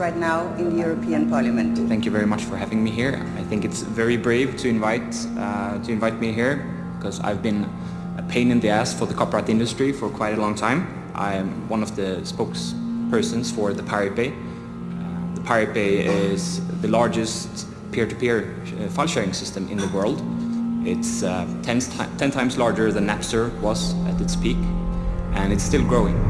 Right now in the European Parliament. Thank you very much for having me here. I think it's very brave to invite uh, to invite me here because I've been a pain in the ass for the copyright industry for quite a long time. I am one of the spokespersons for the Pirate Bay. Uh, the Pirate Bay is the largest peer-to-peer uh, file sharing system in the world. It's uh, 10, ti- 10 times larger than Napster was at its peak and it's still growing.